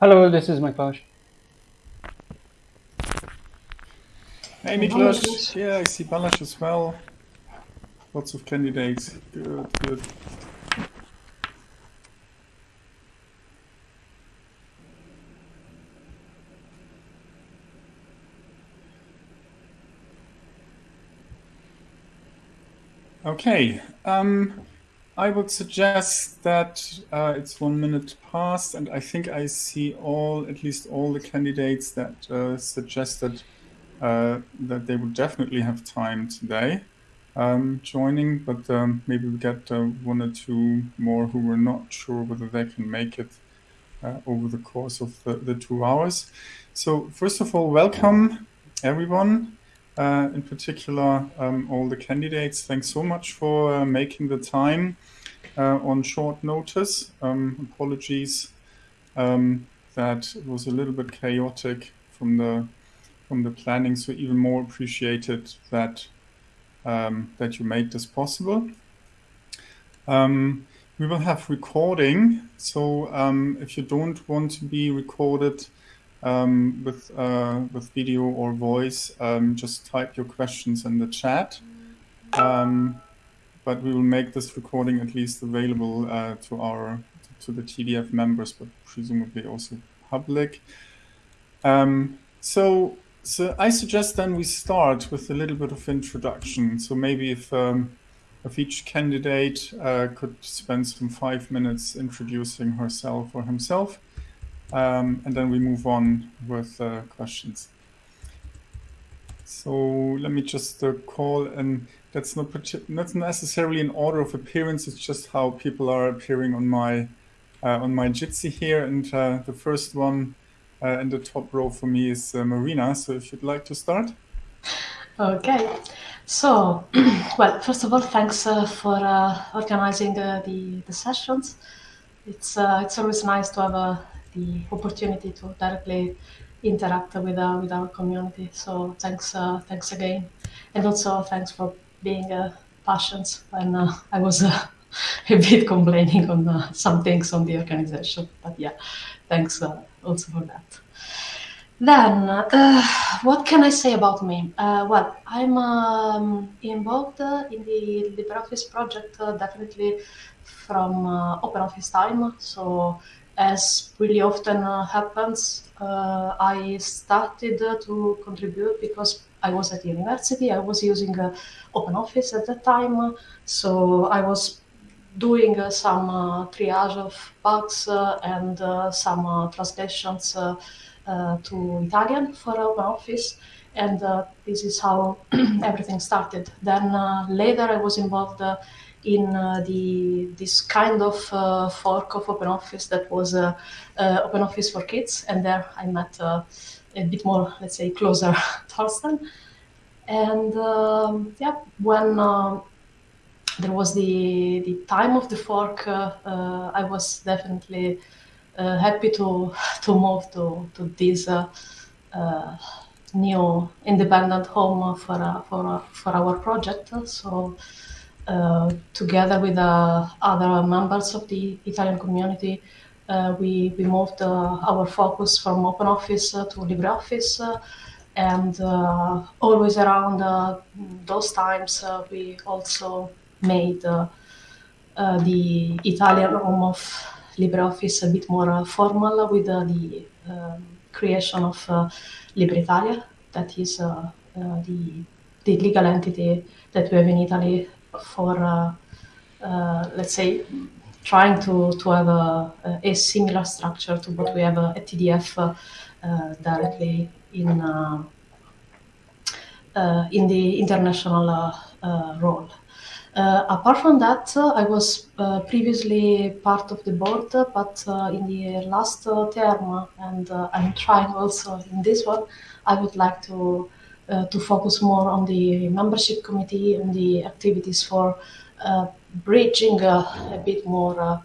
Hello, this is my Miklos. Hey Miklos. Yeah, I see Balázs as well. Lots of candidates. Good, good. Okay. Um, I would suggest that uh, it's one minute past, and I think I see all, at least all the candidates that uh, suggested uh, that they would definitely have time today um, joining, but um, maybe we get uh, one or two more who were not sure whether they can make it uh, over the course of the, the two hours. So first of all, welcome everyone. Uh, in particular, um, all the candidates. Thanks so much for uh, making the time uh, on short notice. Um, apologies um, that it was a little bit chaotic from the from the planning. So even more appreciated that um, that you made this possible. Um, we will have recording. So um, if you don't want to be recorded, um, with uh, with video or voice, um, just type your questions in the chat. Um, but we will make this recording at least available uh, to our to the TDF members, but presumably also public. Um, so so I suggest then we start with a little bit of introduction. So maybe if um, if each candidate uh, could spend some five minutes introducing herself or himself um, and then we move on with uh, questions. So let me just uh, call, and that's not not necessarily in order of appearance. It's just how people are appearing on my uh, on my Jitsi here. And uh, the first one uh, in the top row for me is uh, Marina. So if you'd like to start. Okay. So, well, first of all, thanks for organizing the the sessions. It's it's always nice to have a the opportunity to directly interact with uh, with our community. So thanks uh, thanks again, and also thanks for being uh, patient when uh, I was uh, a bit complaining on uh, some things on the organization. But yeah, thanks uh, also for that. Then, what can I say about me? Well, I'm um, involved in the LibreOffice project definitely from uh, OpenOffice time. So as really often uh, happens, uh, I started to contribute because I was at university. I was using uh, OpenOffice at that time, so I was doing uh, some uh, triage of bugs uh, and some translations to Italian for OpenOffice. And this is how everything started. Then later I was involved in uh, the this kind of uh, fork of OpenOffice that was uh, OpenOffice for Kids, and there I met a bit more, let's say, closer Thorsten. And um, yeah, when there was the the time of the fork, I was definitely happy to to move to to this new independent home for uh, for uh, for our project. So uh, together with uh, other members of the Italian community, uh, we, we moved uh, our focus from OpenOffice uh, to LibreOffice. Uh, and always around those times, we also made the Italian home of LibreOffice a bit more formal with the um, creation of LibreItalia, that is the, the legal entity that we have in Italy for uh, uh, let's say trying to to have a, a similar structure to what we have at TDF uh, directly in in the international role. Uh, apart from that, uh, I was uh, previously part of the board, but in the last term, and I'm trying also in this one, I would like to uh, to focus more on the membership committee and the activities for uh, bridging uh, a bit more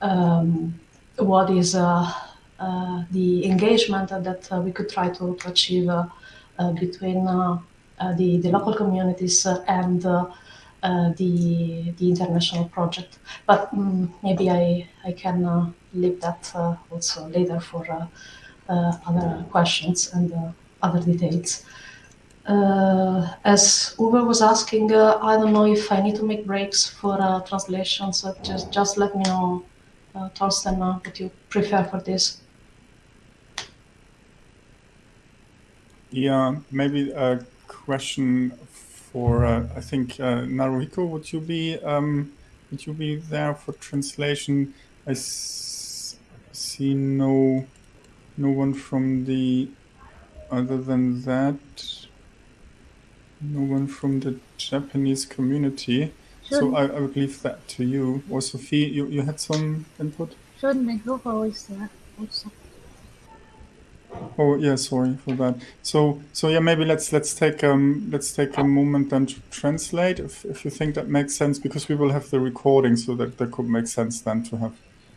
um, what is the engagement that we could try to, to achieve between the, the local communities and uh, the the international project. But um, maybe I I can uh, leave that uh, also later for uh, uh, other questions and other details. As Uwe was asking, I don't know if I need to make breaks for translation, so just just let me know, uh, Thorsten, what you prefer for this. Yeah, maybe a question for uh, I think uh, Naruhiko. Would you be um, would you be there for translation? I see no no one from the other than that. No one from the Japanese community. Sure. So I, I would leave that to you. Or Sophie, you, you had some input? Sure, Naruhiko is there also. Oh yeah, sorry for that. So so yeah, maybe let's let's take um let's take a moment then to translate if if you think that makes sense because we will have the recording, so that that could make sense then to have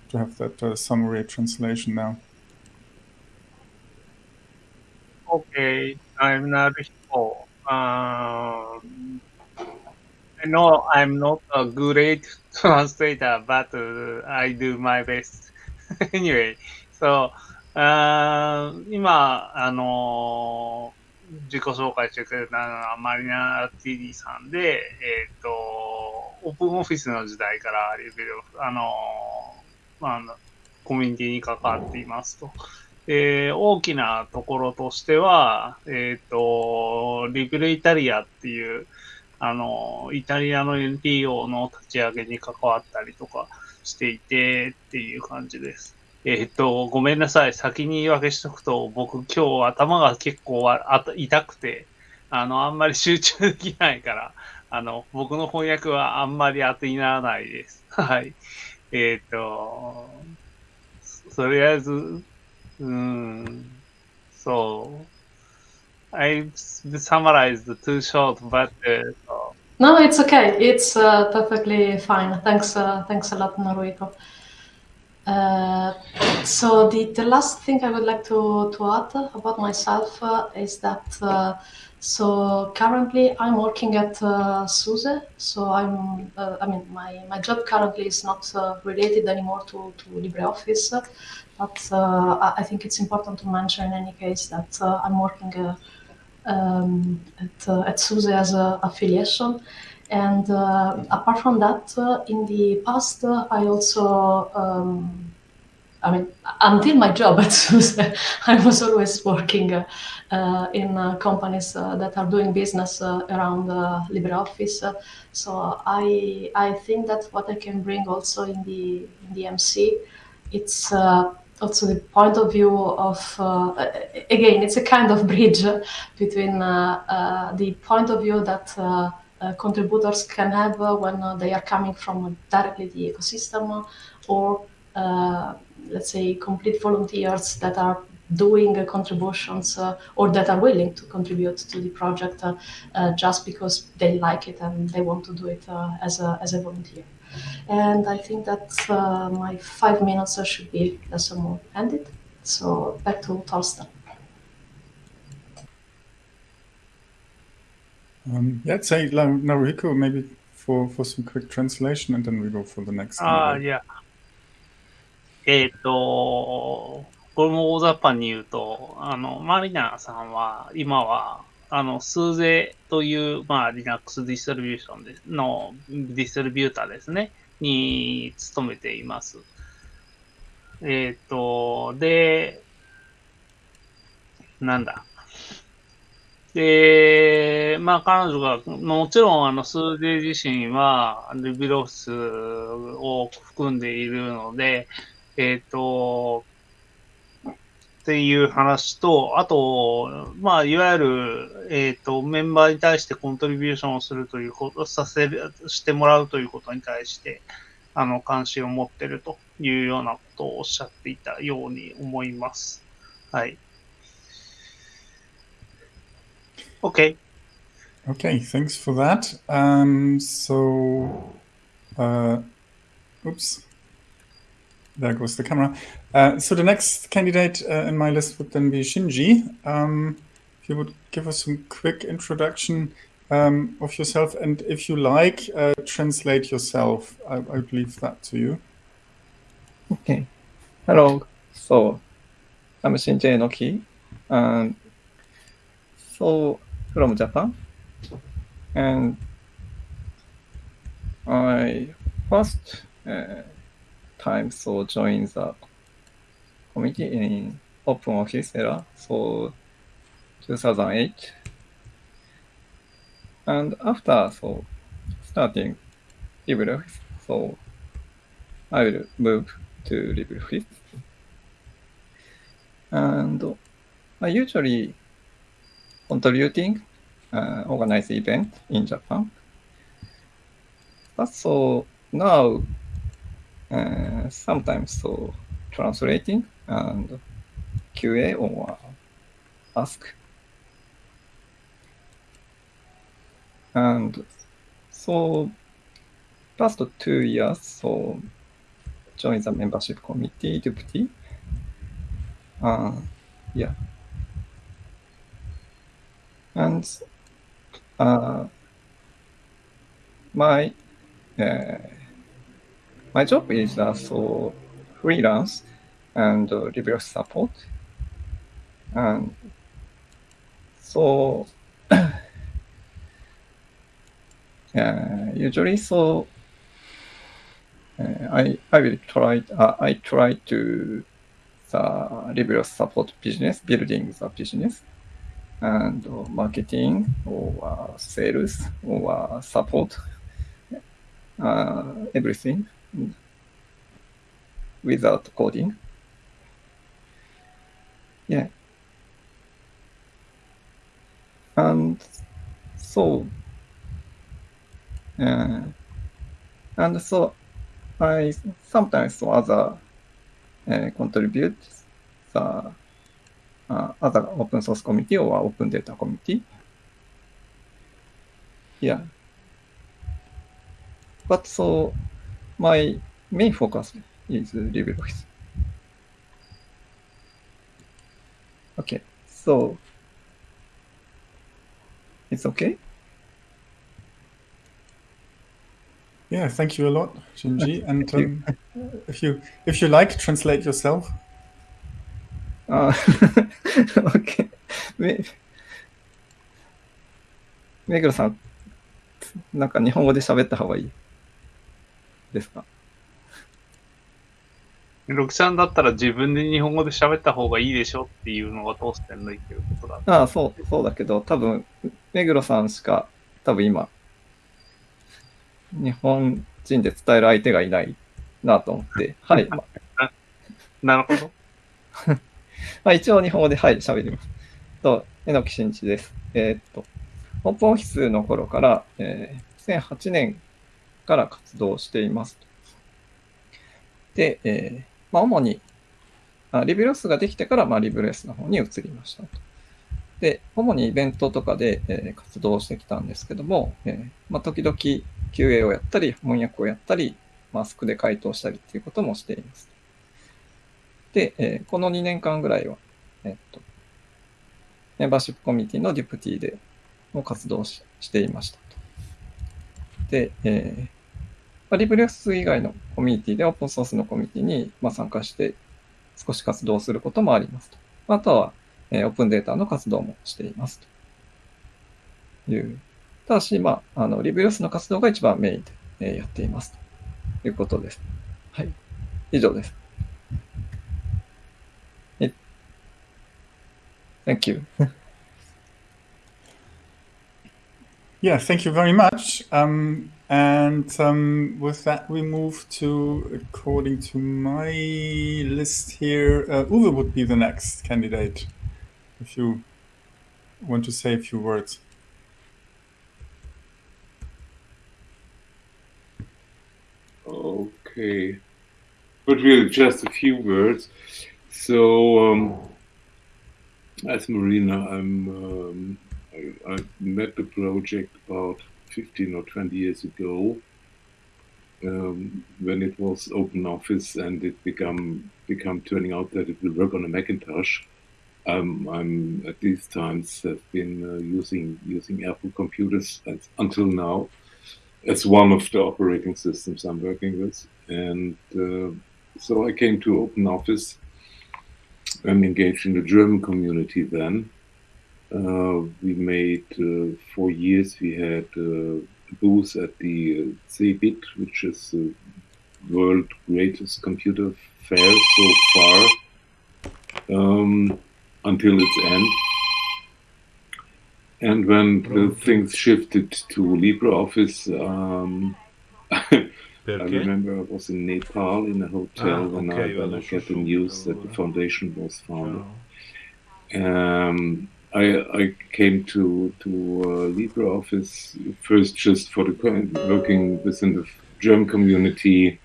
to have that uh, summary translation now. Okay, I'm Naruhiko. Um, I know I'm not a great translator, but uh, I do my best. anyway, so あ今、あのー、自己紹介してくれたのはマリナ TD さんで、えっ、ー、と、オープンオフィスの時代からレベル、あのー、まあ、コミュニティに関わっていますと。えー、大きなところとしては、えっ、ー、と、リベルイタリアっていう、あの、イタリアの NPO の立ち上げに関わったりとかしていてっていう感じです。えっと、ごめんなさい。先に言い訳しとくと、僕今日頭が結構あ痛くて、あの、あんまり集中できないから、あの、僕の翻訳はあんまり当てにならないです。はい。えっ、と、とりあえず、Mm. So I summarized the too short, but uh, so. no, it's okay. It's uh, perfectly fine. Thanks, uh, thanks a lot, Naruhiko. Uh, so the, the last thing I would like to, to add about myself uh, is that uh, so currently I'm working at uh, SUSE. So I'm, uh, I mean, my, my job currently is not uh, related anymore to, to LibreOffice but uh, I think it's important to mention in any case that I'm working um, at, at SUSE as an affiliation. And uh, apart from that, uh, in the past, uh, I also, um, I mean, until my job at SUSE, I was always working uh, uh, in uh, companies that are doing business around LibreOffice. so I, I think that what I can bring also in the in the MC, it's also the point of view of again, it's a kind of bridge between the point of view that uh, contributors can have uh, when uh, they are coming from directly the ecosystem or let's say complete volunteers that are doing uh, contributions uh, or that are willing to contribute to the project uh, just because they like it and they want to do it as, a, as a volunteer. And I think that uh, my five minutes should be less ended. So back to Thorsten. Um, yeah, say Naruhiko maybe for, for some quick translation and then we go for the next. Ah, uh, yeah. えっと、これも大雑把に言うと、あの、マリナさんは今はあの、スーゼという、まあ、Linux ディストリビューションでの、ディストリビューターですね、に勤めています。えっ、ー、と、で、なんだ。で、まあ彼女が、もちろんあのスーデ自身はルビロスを含んでいるので、えっ、ー、と、っていう話と、あと、まあ、いわゆる、えっ、ー、と、メンバーに対してコントリビューションをするということ、させる、してもらうということに対して、あの、関心を持ってるというようなことをおっしゃっていたように思います。はい。Okay. Okay, thanks for that. Um, so, uh, oops, there goes the camera. Uh, so the next candidate uh, in my list would then be Shinji. Um, if you would give us some quick introduction um, of yourself, and if you like, uh, translate yourself. I, would leave that to you. Okay. Hello. So, I'm Shinji Enoki. And so, from Japan. And I first uh, time so joined the committee in Open Office era. So, 2008. And after so starting LibreOffice, so I will move to LibreOffice. And I usually contributing uh, organize event in Japan. But so now uh, sometimes so translating and QA or ask. And so past two years, so join the membership committee deputy. Uh, yeah. And uh, my uh, my job is uh, so freelance and uh, reverse support. And so uh, usually so uh, I I will try uh, I try to the reverse support business building the business and uh, marketing or uh, sales or uh, support uh, everything without coding. Yeah. And so, uh, and so I sometimes so other uh, contribute the uh, other open source committee or open data committee. Yeah. But so my main focus is LibreOffice. Okay, so it's okay. Yeah, thank you a lot, Shinji. And Thank you. um, if you if you like, translate yourself. あー OK め、目黒さん、なんか日本語で喋った方がいいですか ロキさんだったら自分で日本語で喋った方がいいでしょっていうのが通してんの言ってることだ。ああ、そう、そうだけど、多分、目黒さんしか、多分今、日本人で伝える相手がいないなと思って、はい。まなるほど。まあ、一応日本語で、はい、喋ります。と、榎木真一です。えーっと、オープンオフィスの頃から、えー2008年から活動しています。で、えーまあ、主に、あリブレスができてから、まあ、リブレスの方に移りました。で、主にイベントとかで、えー活動してきたんですけども、えーまあ、時々 QA をやったり、翻訳をやったり、マスクで回答したりっていうこともしています。で、えーこの2年間ぐらいは、えっと、メンバーシップコミュニティのデュプティでも活動ししていました。で、えリブレス以外のコミュニティでオープンソースのコミュニティに、ま、参加して少し活動することもありますと。あとは、えーオープンデータの活動もしていますという。ただし、まあ、あの、リブレスの活動が一番メインで、えーやっていますということです。はい。以上です。え Thank you. Yeah, thank you very much. Um, and um, with that, we move to, according to my list here, uh, Uwe would be the next candidate. If you want to say a few words. Okay. But really, just a few words. So, um, as Marina, I'm, um, I, I met the project about 15 or 20 years ago um, when it was open office and it become become turning out that it will work on a Macintosh. I'm, I'm at these times have been uh, using using Apple computers until now as one of the operating systems I'm working with, and uh, so I came to Open Office and engaged in the German community then. Uh, we made uh, for years we had uh, a booth at the uh, CeBIT, which is the world greatest computer fair so far um, until its end. And when the things shifted to LibreOffice, um, I remember I was in Nepal in a hotel Ah, when I, when I got the news that the foundation was founded. Um, I, I came to to uh, LibreOffice first just for the working within the German community,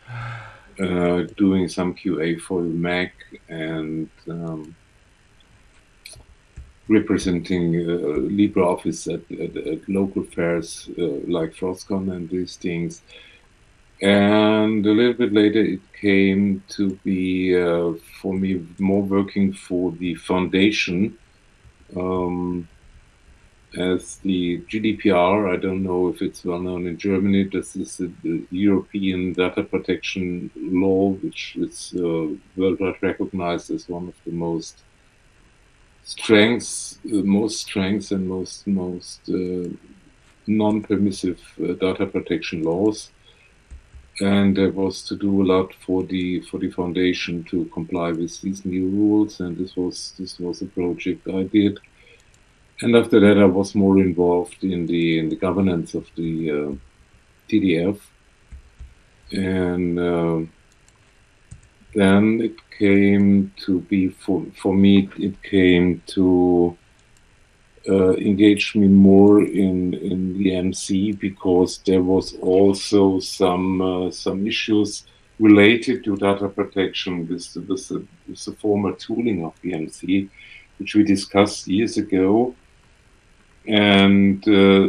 uh, doing some QA for the Mac and um, representing uh, LibreOffice at, at, at local fairs uh, like FrOSCon and these things. And a little bit later, it came to be uh, for me more working for the foundation um, as the GDPR. I don't know if it's well known in Germany. This is the, the European data protection law, which is uh, worldwide recognized as one of the most strengths, uh, most strengths, and most most uh, non-permissive uh, data protection laws and there was to do a lot for the for the foundation to comply with these new rules and this was this was a project I did. And after that I was more involved in the in the governance of the uh, TDF and uh, then it came to be for for me it came to uh, engaged me more in in the MC because there was also some uh, some issues related to data protection with the, with, the, with the former tooling of the MC, which we discussed years ago, and uh,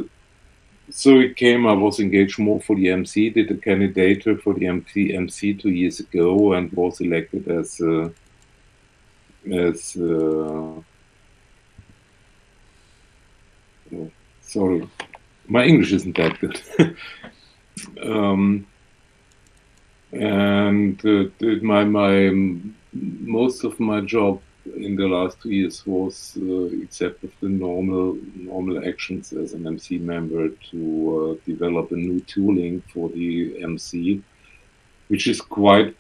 so it came. I was engaged more for the MC, did a candidate for the MC MC two years ago, and was elected as uh, as sorry, my English isn't that good. um, and uh, my my most of my job in the last two years was, uh, except of the normal normal actions as an MC member, to uh, develop a new tooling for the MC, which is quite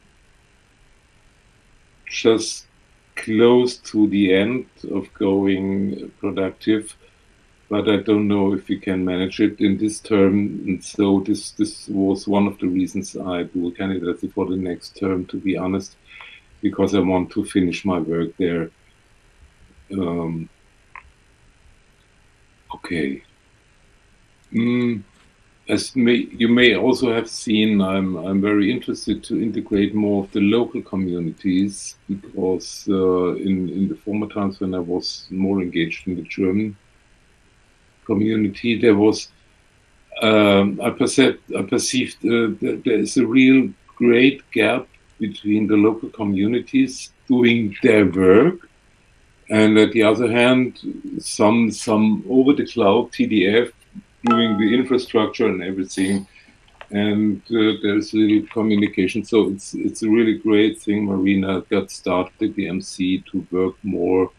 just close to the end of going productive but I don't know if we can manage it in this term. And so this this was one of the reasons I do a candidacy for the next term, to be honest, because I want to finish my work there. Um, okay. Mm, as may, you may also have seen, I'm I'm very interested to integrate more of the local communities because uh, in in the former times when I was more engaged in the German community, there was um, I perceived I perceived uh, that there is a real great gap between the local communities doing their work, and at the other hand, some some over the cloud TDF doing the infrastructure and everything, and uh, there's little communication. So it's it's a really great thing. Marina got started the MC to work more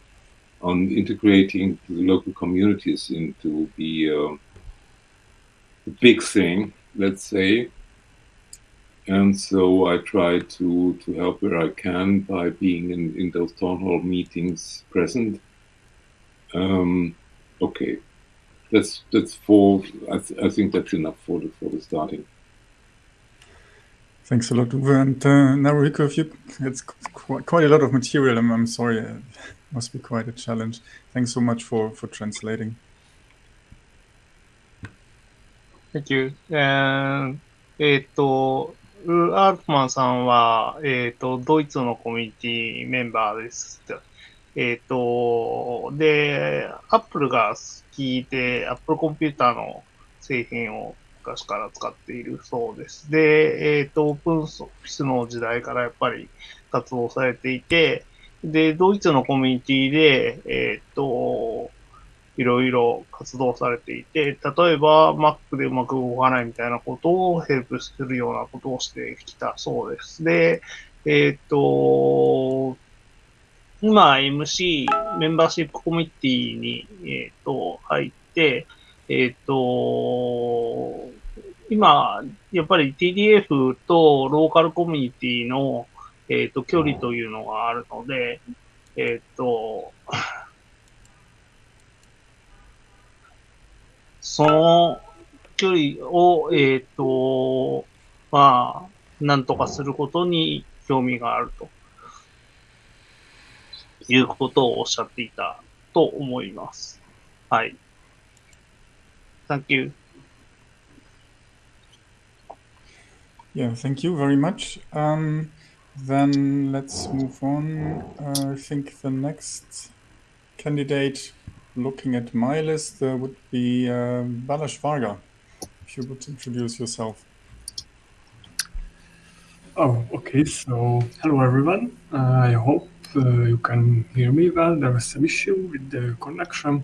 on integrating the local communities into the, uh, big thing, let's say. And so I try to, to help where I can by being in, in those town hall meetings present. Um, okay, that's that's for I, th- I think that's enough for the for the starting. Thanks a lot, Uwe. And uh, Nariko, if you, it's qu- quite a lot of material. I'm, I'm sorry, it must be quite a challenge. Thanks so much for, for translating. Thank you. えーえっと、ウアルトマンさんは、えーっと、ドイツのコミュニティメンバーです。えーっと、で、アップルが好きで、アップルコンピューターの製品を昔から使っているそうです。で、えーっと、オープンソースの時代からやっぱり活動されていて、で、ドイツのコミュニティで、えっ、と、いろいろ活動されていて、例えば Mac でうまく動かないみたいなことをヘルプするようなことをしてきたそうです。で、えっ、と、今 MC、メンバーシップコミュニティに、えっ、と、入って、えっ、と、今、やっぱり TDF とローカルコミュニティの、えっ、と、距離というのがあるので、えっ、と、その距離を、えっ、と、まあ、なんとかすることに興味があるということをおっしゃっていたと思います。はい。Thank you. Yeah, thank you very much. Um, then let's move on. Uh, I think the next candidate looking at my list uh, would be uh, Balázs Varga. If you would introduce yourself. Oh, okay. So, hello everyone. Uh, I hope uh, you can hear me well. There was some issue with the connection.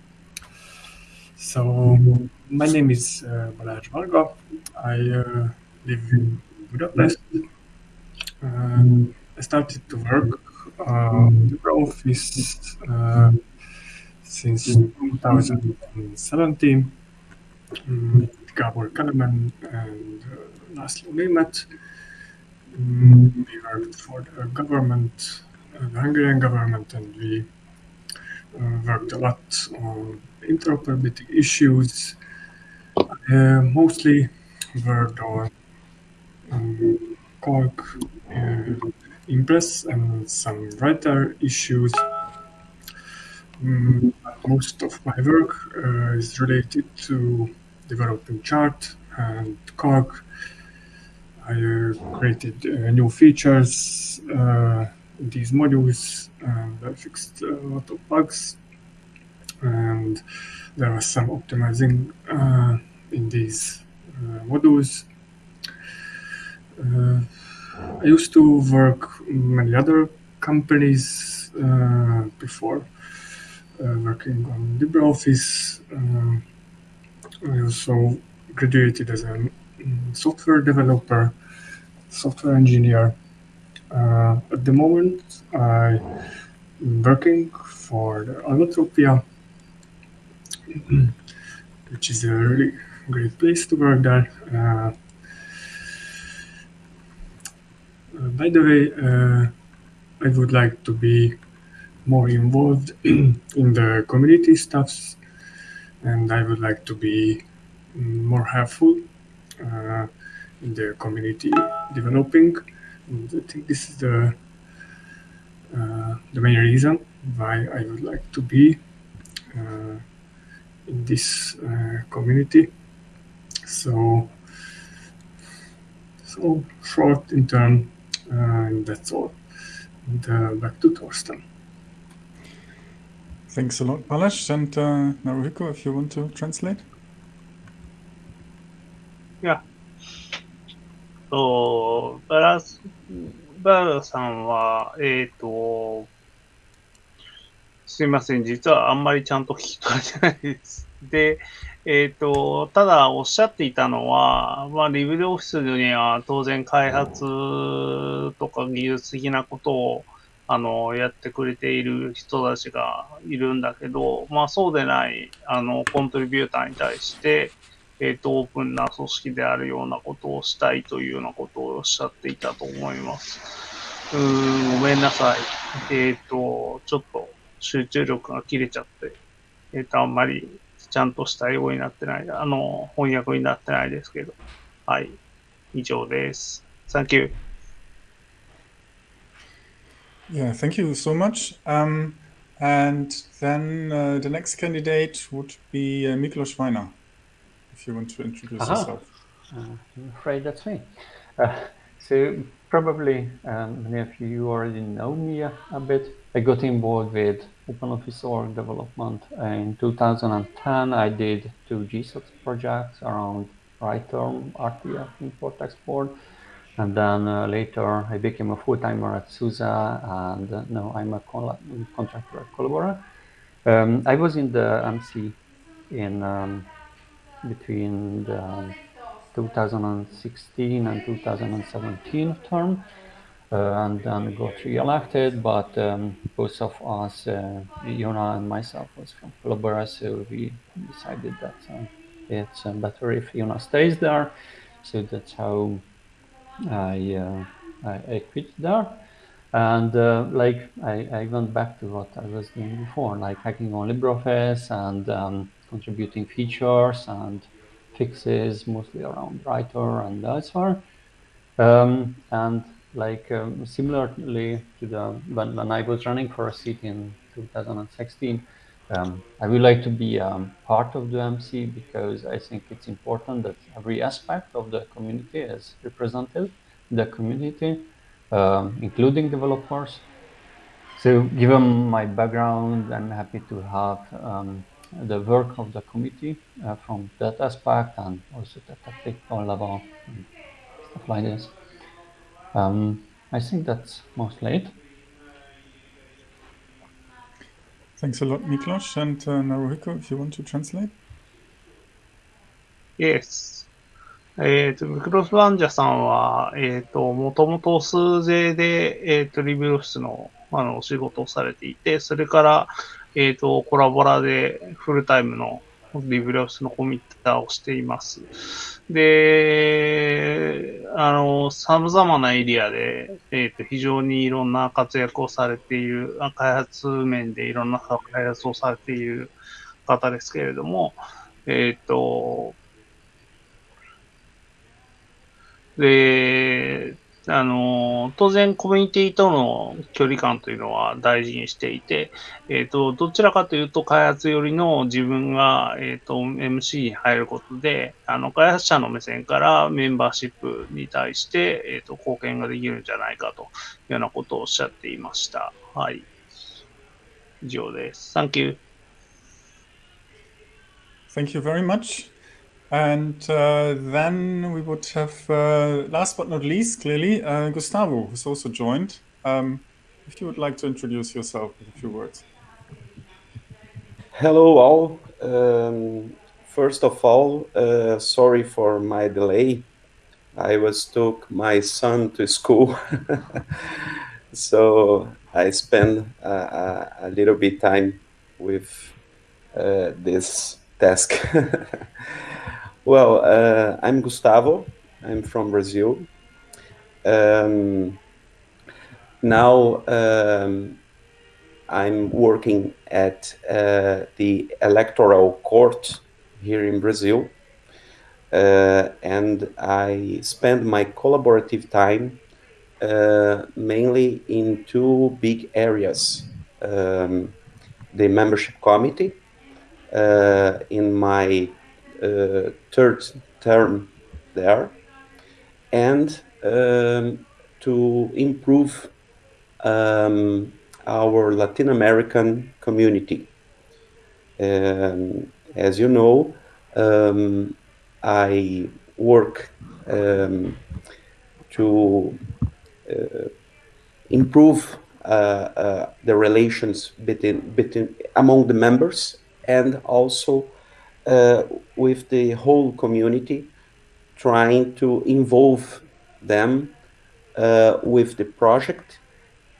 So, my name is uh, Balázs Varga. I uh, live in Budapest. Um, I started to work uh, in the office uh, since 2017. Um, Gabor Kelemen and uh, Laszlo Németh. Mm, we worked for the government, uh, the Hungarian government, and we uh, worked a lot on interoperability issues. Uh, mostly worked on um, Calc, uh, Impress, and some writer issues. Mm, most of my work uh, is related to developing chart and Calc. I uh, created uh, new features uh, these modules and I fixed a lot of bugs and there was some optimizing in these uh, modules. Uh, I used to work in many other companies uh, before working on LibreOffice. I also graduated as a mm, software developer, software engineer. Uh, at the moment, I'm working for Allotropia, which is a really great place to work there. Uh, uh, by the way, uh, I would like to be more involved in the community stuffs, and I would like to be mm, more helpful uh, in the community developing. And I think this is the uh, the main reason why I would like to be uh, in this uh, community. So, so short in turn, uh, and that's all. And uh, back to Thorsten. Thanks a lot, Balázs. And uh, Naruhiko, if you want to translate. Yeah. So, バラス、バラさんは、えっ、ー、と、すいません。実はあんまりちゃんと聞き取れてないです。で、えっ、と、ただおっしゃっていたのは、まあ、リブレオフィスには当然開発とか技術的なことを、あの、やってくれている人たちがいるんだけど、まあ、そうでない、あの、コントリビューターに対して、えっ、と、オープンな組織であるようなことをしたいというようなことをおっしゃっていたと思います。うーん、ごめんなさい。えっ、と、ちょっと集中力が切れちゃって、えっ、と、あんまりちゃんとした英語になってない、あの、翻訳になってないですけど。はい。以上です。Thank you. Yeah, thank you so much. Um, and then uh, the next candidate would be uh, Miklos Vajna, if you want to introduce Aha. yourself. Uh, I'm afraid that's me. So probably um, many of you already know me a, a bit. I got involved with OpenOffice org development in 2010. I did two GSOC projects around writer RTF import export. and then uh, later I became a full timer at SUSE, and uh, now I'm a contractor at. Um, I was in the MC in um, between the 2016 and 2017 term, and then got re-elected. But um, both of us, uh, and myself, was from Collabora, so we decided that uh, it's uh, better if Yona stays there. So that's how I uh, I, I, quit there. And uh, like I, I went back to what I was doing before, like hacking on LibreOffice and um, contributing features and fixes, mostly around writer and elsewhere. Um, and like um, similarly to the when, when I was running for a seat in 2016, um, I would like to be um, part of the MC because I think it's important that every aspect of the community is represented the community, um, including developers. So given my background, I'm happy to have um, the work of the committee uh, from that aspect and also the technical level and stuff like this. Um, I think that's mostly it. Thanks a lot, Miklos. And uh, Naruhiko, if you want to translate. Yes. えっ、ー、と、ミクロスバンジャさんは、えっ、ー、と、もともと数税で、えっ、ー、と、リビュー室の、あの、お仕事をされていて、それから、えっ、と、コラボラでフルタイムのリブリオスのコミッターをしています。で、あの、様々なエリアで、えっ、ー、と、非常にいろんな活躍をされている、開発面でいろんな開発をされている方ですけれども、えっ、ー、と、で、あの、当然コミュニティとの距離感というのは大事にしていて、えっ、ー、と、どちらかというと開発よりの自分が、えっ、ー、と、MC に入ることで、あの、開発者の目線からメンバーシップに対して、えっ、ー、と、貢献ができるんじゃないかというようなことをおっしゃっていました。はい。以上です。Thank you. Thank you very much. And uh, then we would have, uh, last but not least, clearly, uh, Gustavo, who's also joined. Um, if you would like to introduce yourself with a few words. Hello, all. Um, first of all, uh, sorry for my delay. I was took my son to school, so I spent uh, a little bit time with uh, this task. Well, uh, I'm Gustavo. I'm from Brazil. Um, now um, I'm working at uh, the electoral court here in Brazil. Uh, and I spend my collaborative time uh, mainly in two big areas. Um, the membership committee uh, in my third term there, and um, to improve um, our Latin American community. Um, as you know, um, I work um, to uh, improve uh, uh, the relations between, between among the members and also uh, with the whole community, trying to involve them uh, with the project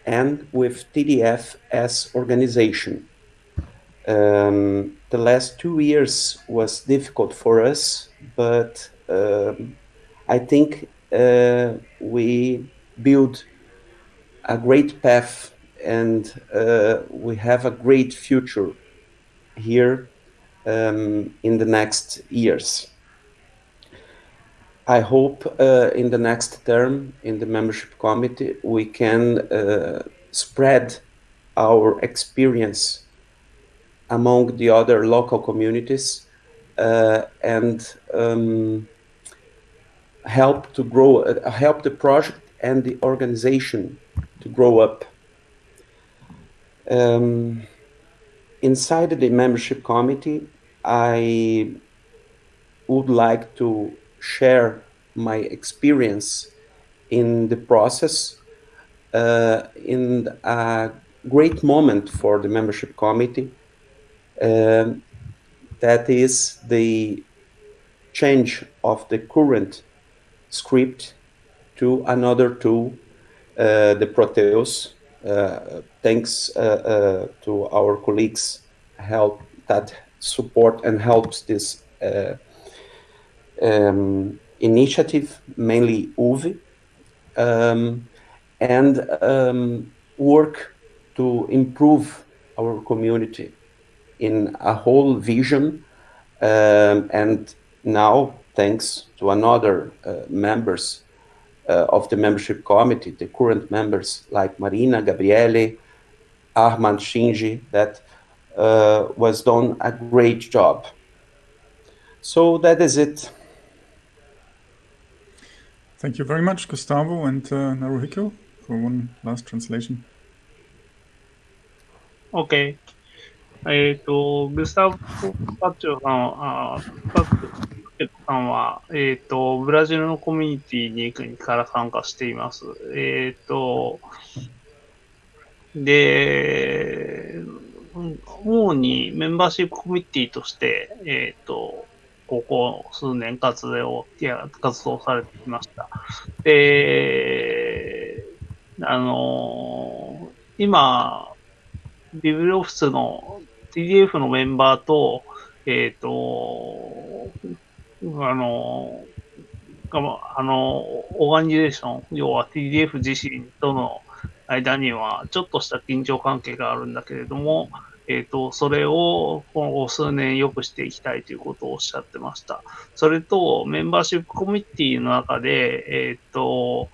and with TDF as organization. Um, the last two years was difficult for us, but um, I think uh, we built a great path and uh, we have a great future here um, in the next years. I hope uh, in the next term in the membership committee we can uh, spread our experience among the other local communities uh, and um, help to grow, uh, help the project and the organization to grow up. Um, inside the membership committee, I would like to share my experience in the process uh, in a great moment for the membership committee. Um, that is the change of the current script to another tool, uh, the Proteus. Uh, thanks uh, uh, to our colleagues help that support and helps this um, initiative, mainly UVI, um, and um, work to improve our community in a whole vision. Um, and now, thanks to another uh, members of the membership committee, the current members like Marina, Gabriele, Ahmad Shinji, that uh, was done a great job. So that is it. Thank you very much, Gustavo and uh, Naruhiko, for one last translation. OK。えっ、と、グスタブ・パッチョさんは、あパッチョ さんは、えっ、と、ブラジルのコミュニティに国から参加しています。えっ、と、で、主にメンバーシップコミュニティとして、えっ、と、ここ数年活動、いや、活動されてきました。で、あの、今、ビブリオフィスの TDF のメンバーと、えっ、と、あの、あの、オーガニゼーション、要は TDF 自身との間には、ちょっとした緊張関係があるんだけれども、えっ、と、それを今後数年良くしていきたいということをおっしゃってました。それと、メンバーシップコミュニティの中で、えっ、と、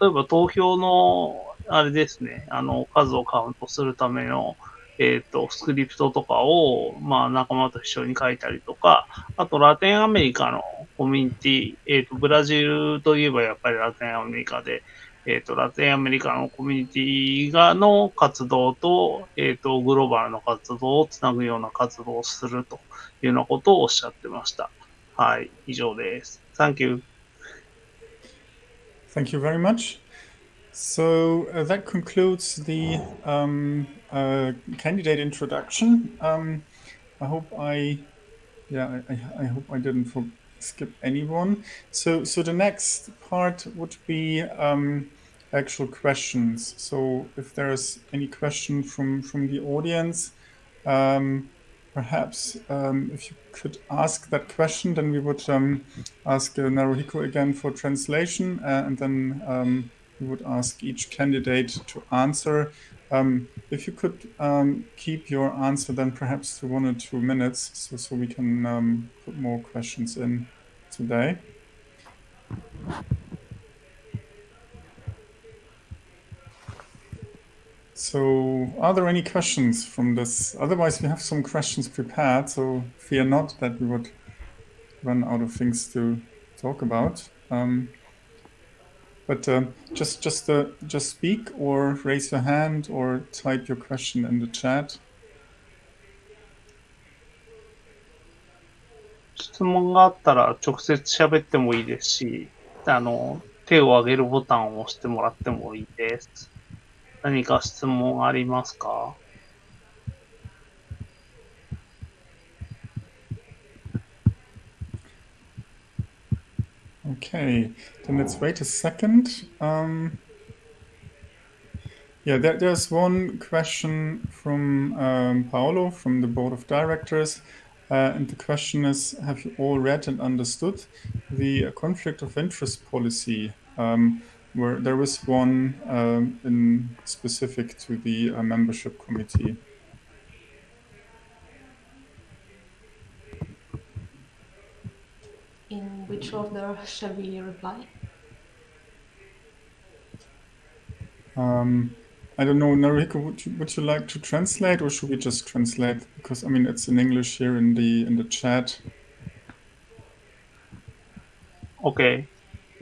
例えば投票の、あれですね、あの、数をカウントするための、えっ、と、スクリプトとかを、まあ、仲間と一緒に書いたりとか、あと、ラテンアメリカのコミュニティ、えっ、と、ブラジルといえばやっぱりラテンアメリカで、えっ、と、ラテンアメリカのコミュニティがの活動と、えっ、と、グローバルの活動をつなぐような活動をするというようなことをおっしゃってました。はい、以上です。Thank you. Thank you very much. So uh, that concludes the um, uh, candidate introduction. Um, I hope I, yeah, I, I- hope I didn't skip anyone. So, so the next part would be um, actual questions. So, if there's any question from from the audience, um, perhaps um, if you could ask that question, then we would um, ask uh, Naruhiko again for translation, uh, and then we would ask each candidate to answer. Um, if you could um, keep your answer then perhaps to one or two minutes, so so we can um, put more questions in today. So, are there any questions from this? Otherwise, we have some questions prepared, so fear not that we would run out of things to talk about. Um, but um, just just uh, just speak or raise your hand or type your question in the chat. 質問があったら直接喋ってもいいですし、あの、手を挙げるボタンを押してもらってもいいです。何か質問ありますか Okay, then let's wait a second. Um, yeah, there, there's one question from um, Paolo from the board of directors. Uh, and the question is Have you all read and understood the conflict of interest policy? Um, where there was one um, in specific to the uh, membership committee. in which order shall we reply? Um, I don't know, Naruhiko, would you, would you like to translate or should we just translate? Because I mean, it's in English here in the in the chat. Okay.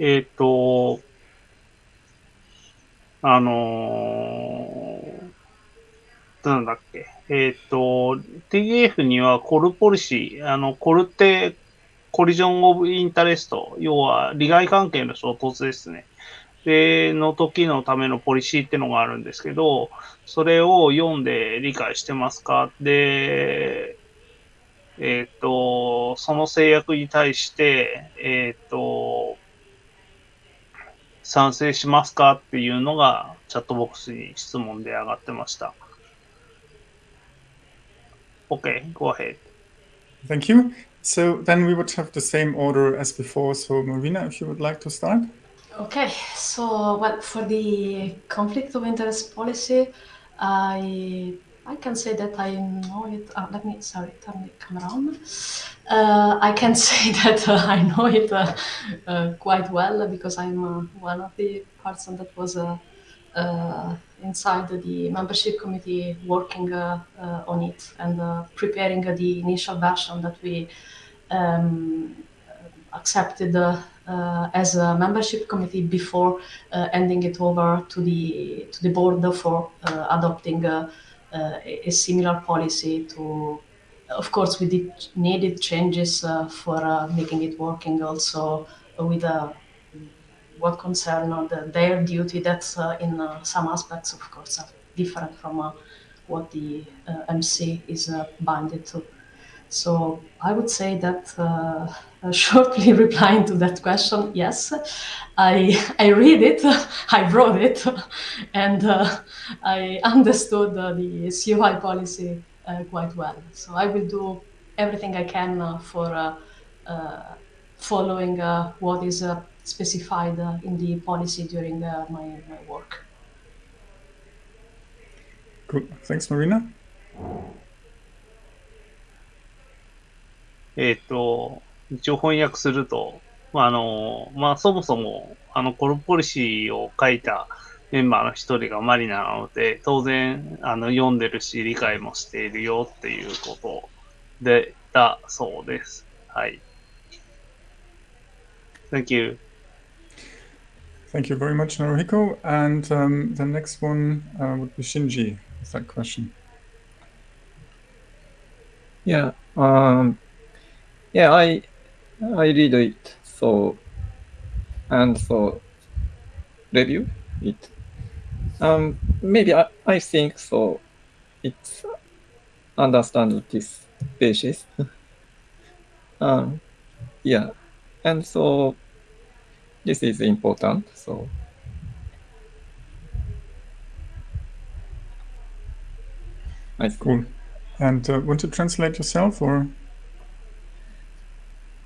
えっ、ー、と、あのー、なんだっけ。えっ、ー、と、TF にはコルポリシー、あの、コルテコリジョンオブインタレスト、要は利害関係の衝突ですね。で、の時のためのポリシーってのがあるんですけど、それを読んで理解してますか？で、えっ、と、その制約に対して、えっ、と、賛成しますかっていうのがチャットボックスに質問で上がってました。OK, go ahead. Thank you. So then we would have the same order as before. So Marina, if you would like to start. Okay, so well, for the conflict of interest policy, I I can say that I know it. Uh, let me sorry, turn the camera on. Uh, I can say that uh, I know it uh, uh, quite well because I'm uh, one of the person that was inside the membership committee working uh, uh, on it and uh, preparing uh, the initial version that we um, accepted uh, uh, as a membership committee before uh, handing it over to the to the board for uh, adopting uh, uh, a a similar policy to of course we did needed changes uh, for uh, making it working also with uh, what concern uh, the, their duty that's uh, in uh, some aspects of course are different from uh, what the MC is binded to. So I would say that uh, shortly replying to that question, yes, I I read it, I wrote it, and uh, I understood uh, the COI policy quite well. So I will do everything I can for following uh, what is uh, specified uh, in the policy during uh, my, my work. Cool. Thanks, Marina. えっ、と、一応翻訳すると、まあ、あの、まあ、そもそも、あの、コルポリシーを書いたメンバーの一人がマリナなので、当然、あの、読んでるし、理解もしているよっていうことで、だそうです。はい。Thank you. Thank you very much, Naruhiko. And um, the next one uh, would be Shinji with that question. Yeah, um, yeah, I I read it so and so review it. Um, maybe I, I think so. It's understand this basis. um, yeah, and so this is important. So I think. Cool. And uh, want to translate yourself or?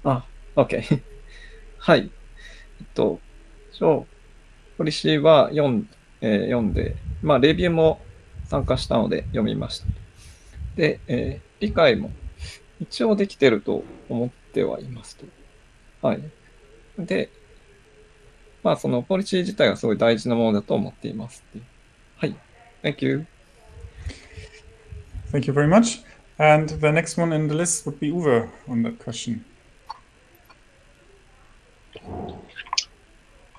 あ、OK。はい。えっと、そう、ポリシーは読ん,、えー読んで、まあ、レビューも参加したので読みました。で、えー理解も一応できてると思ってはいますと。はい。で、まあ、そのポリシー自体がすごい大事なものだと思っていますっていう。はい。Thank you. Thank you very much. And the next one in the list would be Uwe on that question.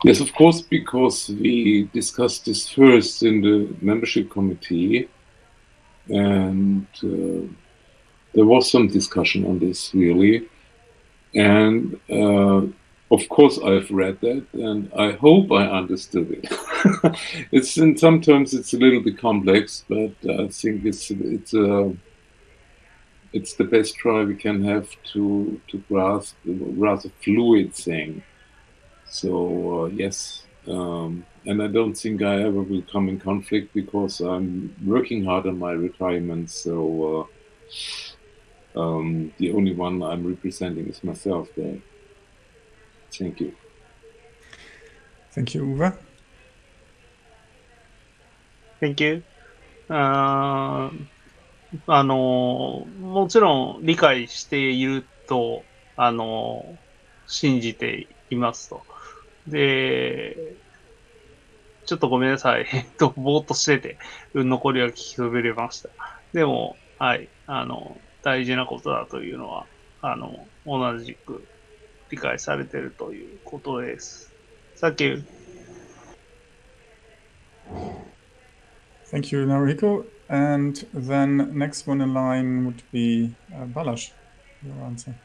Yes, of course, because we discussed this first in the membership committee, and uh, there was some discussion on this really. And uh, of course, I've read that, and I hope I understood it. it's and sometimes it's a little bit complex, but I think it's it's a it's the best try we can have to to grasp the rather fluid thing. So uh, yes, um, and I don't think I ever will come in conflict because I'm working hard on my retirement. So uh, um, the only one I'm representing is myself there. Thank you. Thank you, Uwe. Thank you. あの、もちろん理解していると、あの、信じていますと。で、ちょっとごめんなさい。えっと、ぼーっとしてて、残りは聞きそびれました。でも、はい、あの、大事なことだというのは、あの、同じく理解されているということです。Thank you. Thank you, Naruhiko. And then next one in line would be uh, Balash. Your answer.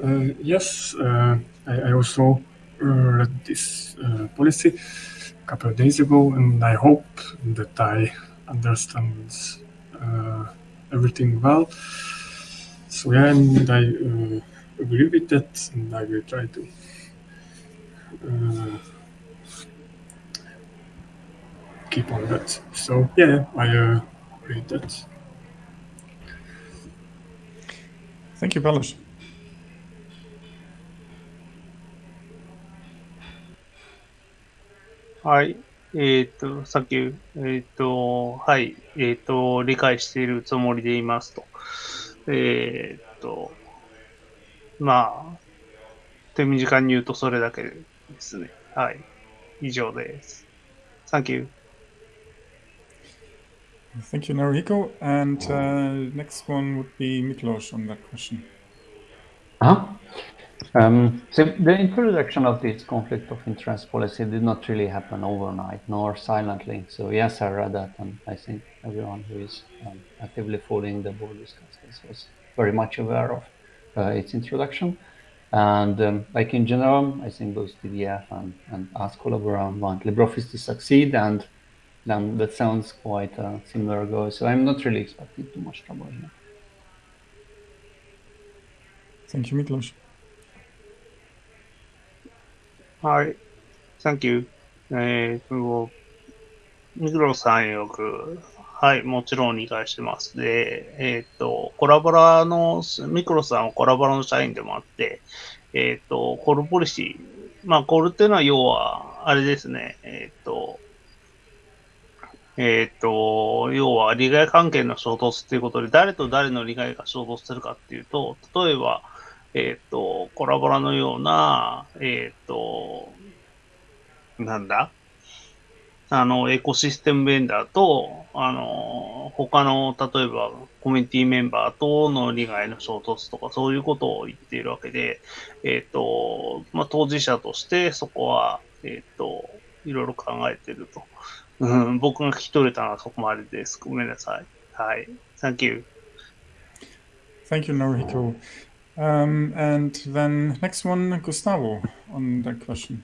Uh, yes, uh, I, I also read this uh, policy a couple of days ago, and I hope that I understand uh, everything well. So yeah, and I uh, agree with that, and I will try to uh, keep on that. So yeah, I uh, read that. Thank you, Balázs. はい。えっ、と、さっき、えっ、と、はい。えっ、と、理解しているつもりでいますと。えっ、と、まあ、手短に言うとそれだけですね。はい。以上です。Thank you. Thank you, Naruhiko. And uh, next one would be Miklos on that question. Uh-huh. Um, so the introduction of this conflict of interest policy did not really happen overnight nor silently. So yes, I read that, and I think everyone who is um, actively following the board discussions was very much aware of uh, its introduction. And um, like in general, I think both TDF and, and us Collabora want LibreOffice to succeed, and then that sounds quite a similar goal. So I'm not really expecting too much trouble here. Thank you, Miklos. はい。Thank you. えっ、と、ミクロさんよく、はい、もちろん理解してます。で、えっ、と、コラボラの、ミクロさんはコラボラの社員でもあって、えっ、と、コールポリシー、まあ、コールっていうのは要は、あれですね、えっ、と、えっ、と、要は利害関係の衝突っていうことで、誰と誰の利害が衝突するかっていうと、例えば、えっ、と、コラボラのような、えっ、と、なんだ？あの、エコシステムベンダーと、あの、他の、例えば、コミュニティメンバーとの利害の衝突とか、そういうことを言っているわけで、えっ、と、まあ、当事者として、そこは、えっ、と、いろいろ考えてると。うん、僕が聞き取れたのはそこまでです。ごめんなさい。はい。Thank you. Thank you, Naruhiko. Um, and then next one, Gustavo, on that question.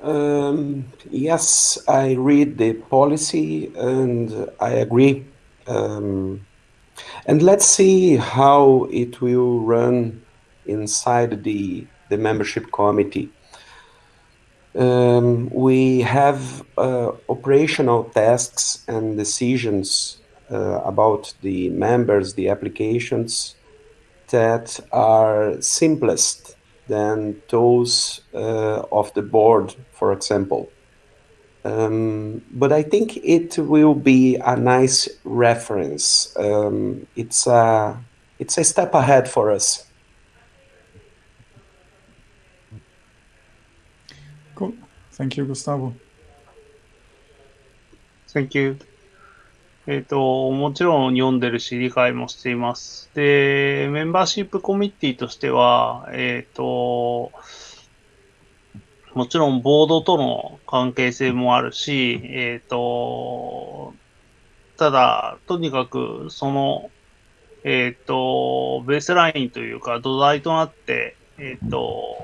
Um, yes, I read the policy and I agree. Um, and let's see how it will run inside the, the membership committee. Um, we have uh, operational tasks and decisions uh, about the members, the applications that are simplest than those uh, of the board, for example. Um, but I think it will be a nice reference. Um, it's a it's a step ahead for us. Cool. Thank you, Gustavo. Thank you. えっ、と、もちろん読んでるし、理解もしています。で、メンバーシップコミッティとしては、えっ、と、もちろんボードとの関係性もあるし、えっ、と、ただ、とにかく、その、えっ、と、ベースラインというか、土台となって、えっ、と、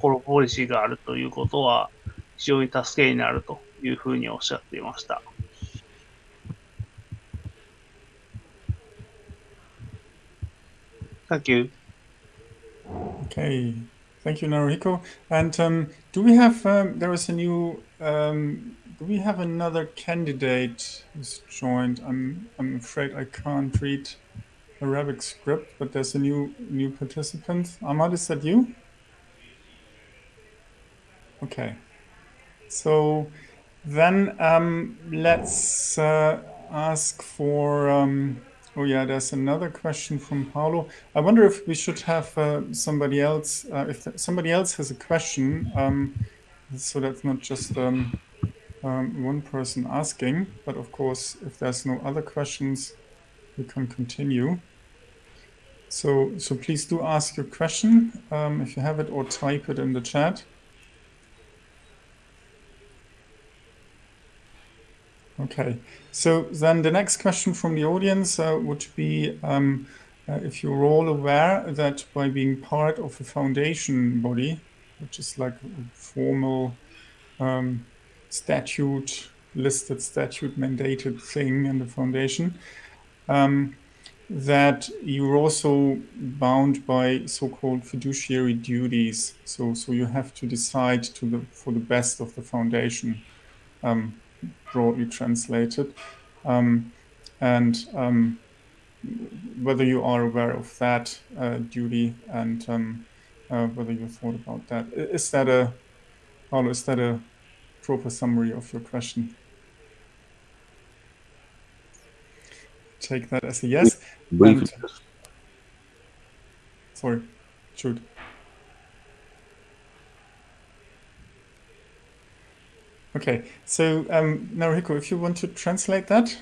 コロポリシーがあるということは、非常に助けになるというふうにおっしゃっていました。Thank you. Okay. Thank you, Naruhiko. And um, do we have, um, there is a new, um, do we have another candidate who's joined? I'm, I'm afraid I can't read Arabic script, but there's a new, new participant. Ahmad, is that you? Okay. So then um, let's uh, ask for. Oh yeah, there's another question from Paolo. I wonder if we should have uh, somebody else. Uh, if somebody else has a question, um, so that's not just um, um, one person asking. But of course, if there's no other questions, we can continue. So so please do ask your question um, if you have it, or type it in the chat. Okay, so then the next question from the audience uh, would be um, uh, if you're all aware that by being part of a foundation body, which is like a formal um, statute, listed statute mandated thing in the foundation, um, that you're also bound by so-called fiduciary duties. So, so you have to decide to the for the best of the foundation, um, broadly translated, um, and um, whether you are aware of that uh, duty and um, uh, whether you thought about that. Is that a, Paulo, is that a proper summary of your question? Take that as a yes. And- sorry, shoot. Okay, so um, Naruhiko, if you want to translate that,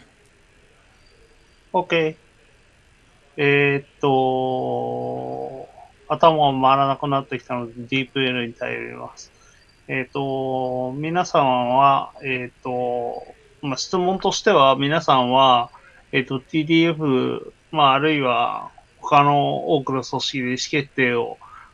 OK。えーっと、頭が回らなくなってきたので、DeepL に頼ります。えーっと、皆さんは、えーっと、まあ、質問としては、皆さんは、えーっと、TDF、まあ、あるいは他の多くの組織で意思決定を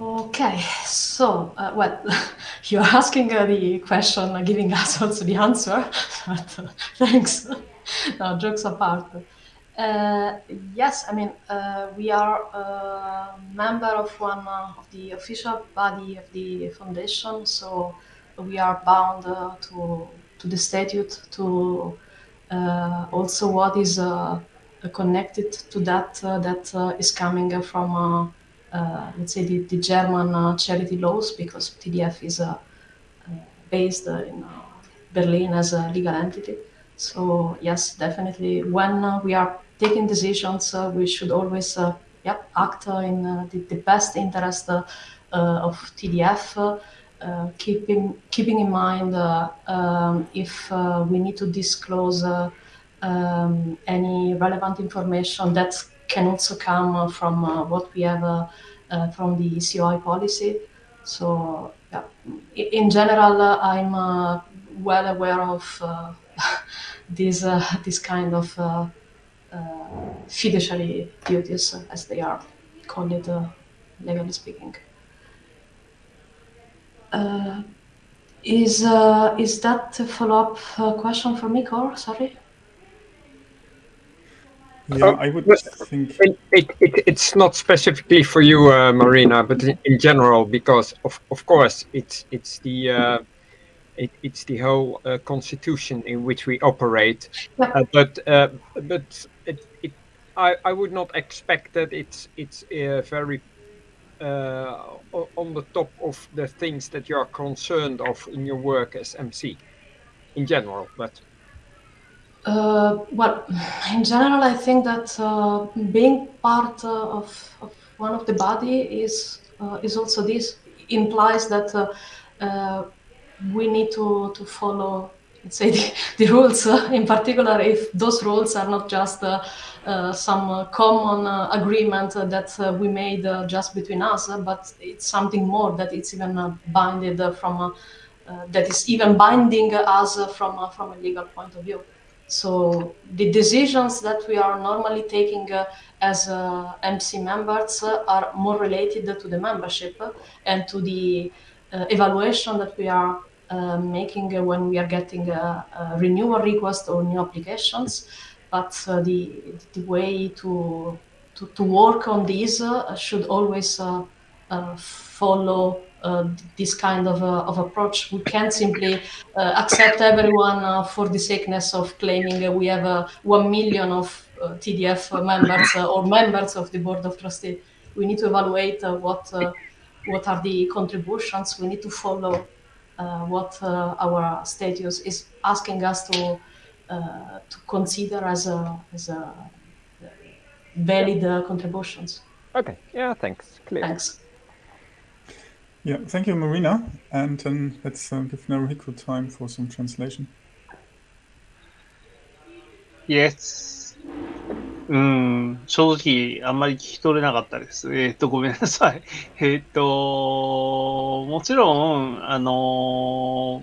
Okay, so, uh, well, you're asking uh, the question, uh, giving us also the answer, but uh, thanks. no, jokes apart. Uh, yes, I mean, uh, we are a member of one of the official body of the foundation, so we are bound to, to the statute, to also what is connected to that, that is coming from let's say the, the German uh, charity laws because TDF is uh, uh, based uh, in uh, Berlin as a legal entity. So yes, definitely when uh, we are taking decisions, uh, we should always uh, yep, act uh, in uh, the, the best interest uh, uh, of TDF. Uh, uh, keeping keeping in mind uh, um, if uh, we need to disclose uh, um, any relevant information that can also come uh, from uh, what we have uh, from the COI policy. So, yeah, in general, I'm well aware of these this kind of fiduciary duties, as they are called, it, legally speaking. Uh, is uh, is that a follow-up uh, question for me, Cor? Sorry. Yeah, Uh, I would but- think. It, it, it, it's not specifically for you, uh, Marina, but in, in general, because of, of course it's it's the uh, it, it's the whole uh, constitution in which we operate. Uh, but uh, but it, it, I, I would not expect that it's it's uh, very uh, on the top of the things that you are concerned of in your work as MC, in general. But Uh, well, in general, I think that uh, being part uh, of, of one of the body is uh, is also this implies that uh, uh, we need to, to follow, let's say, the, the rules. In particular, if those rules are not just some common agreement that we made just between us, but it's something more that it's even uh, binded from that is even binding us from from a legal point of view. So the decisions that we are normally taking uh, as uh, MC members uh, are more related to the membership and to the uh, evaluation that we are uh, making when we are getting a, a renewal request or new applications. But uh, the the way to to, to work on these should always follow this kind of, uh, of approach. We can't simply uh, accept everyone uh, for the sakeness of claiming uh, we have uh, 1 million of uh, TDF members uh, or members of the Board of Trustees. We need to evaluate uh, what, uh, what are the contributions. We need to follow uh, what uh, our status is asking us to, uh, to consider as, a, as a valid uh, contributions. okay, yeah, thanks. Clear. Thanks. Yeah, thank you, Marina. And then let's uh, give Naruhiko time for some translation. Yes. うん、正直、あんまり聞き取れなかったです。えっ、と、ごめんなさい。えっ、と、もちろん、あの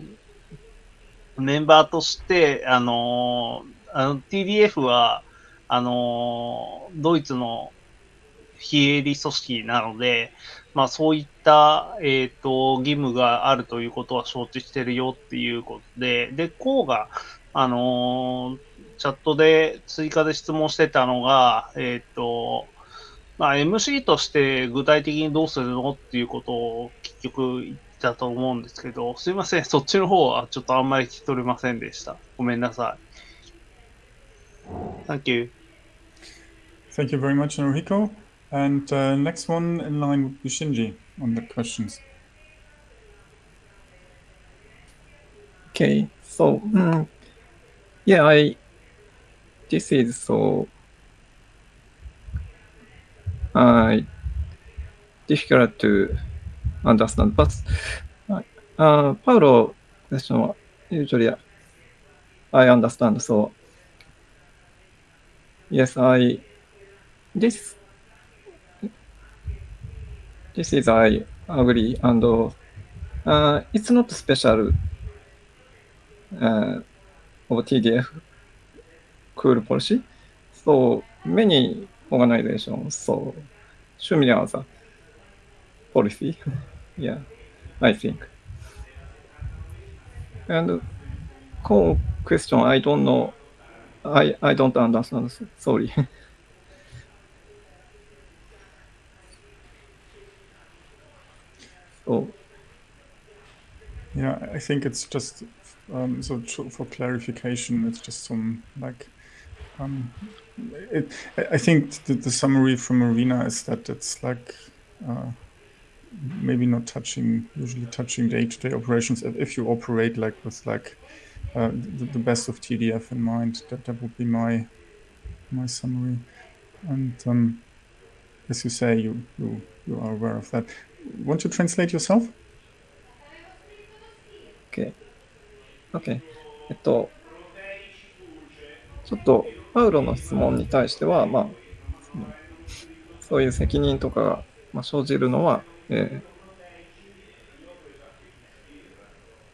メンバーとして、あのあの TDF は、あのドイツの非営利組織なので、まあそういった、えっ、と、義務があるということは承知してるよっていうことで、で、こうが、あのチャットで追加で質問してたのが、えっ、と、まあ MC として具体的にどうするのっていうことを結局言ったと思うんですけど、すいません、そっちの方はちょっとあんまり聞き取れませんでした。ごめんなさい。Thank you. Thank you very much, Enrico. And uh, next one in line would be Shinji on the questions. Okay, so mm, yeah, I this is so uh, difficult to understand, but uh, Paulo question usually I understand. So yes, I this this is I agree, and uh, it's not special uh, of TDF cool policy. So many organizations so similar the policy. yeah, I think. And core question, I don't know. I, I don't understand. Sorry. So Yeah, I think it's just um, so for clarification, it's just some like um, it, I I think the, the summary from Marina is that it's like uh, maybe not touching usually touching day-to-day operations if, if you operate like with like uh, the, the best of TDF in mind. That that would be my my summary. And um, as you say, you you you are aware of that. Want to translate yourself? OK。OK。えっと、ちょっと、パウロの質問に対しては、まあ、そそういう責任とかが、まあ、生じるのは、え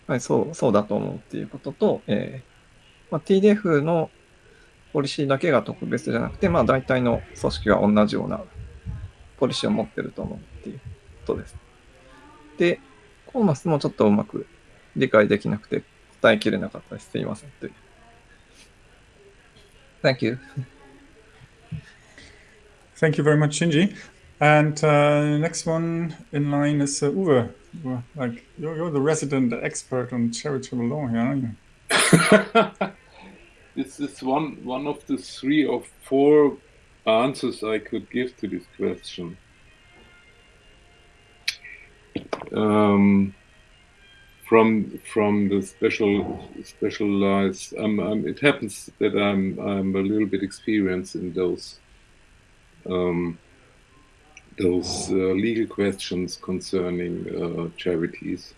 ーはい、そう、そうだと思うっていうことと、えーまあ、TDF のポリシーだけが特別じゃなくて、まあ、大体の組織は同じようなポリシーを持ってると思うっていうことです。で、コーマスもちょっとうまく理解できなくて答えきれなかったです。すいません。という Thank you. Thank you very much, Shinji. And uh, next one in line is uh, Uwe. Uwe, Like you're, you're the resident expert on charitable law here, aren't you? This is one one of the three or four answers I could give to this question. Um, from from the special specialized, um, um, it happens that I'm I'm a little bit experienced in those um, those uh, legal questions concerning uh, charities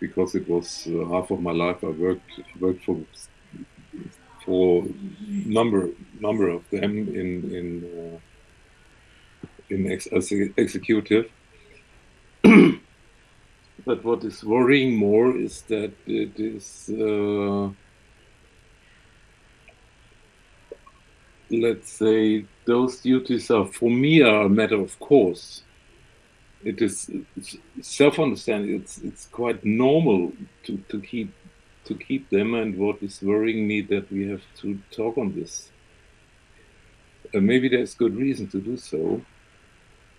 because it was uh, half of my life I worked worked for for number number of them in in uh, in ex- as executive. but what is worrying more is that it is uh, let's say those duties are for me are a matter of course. It is self-understanding. It's it's quite normal to, to keep to keep them. And what is worrying me that we have to talk on this. Uh, maybe there's good reason to do so,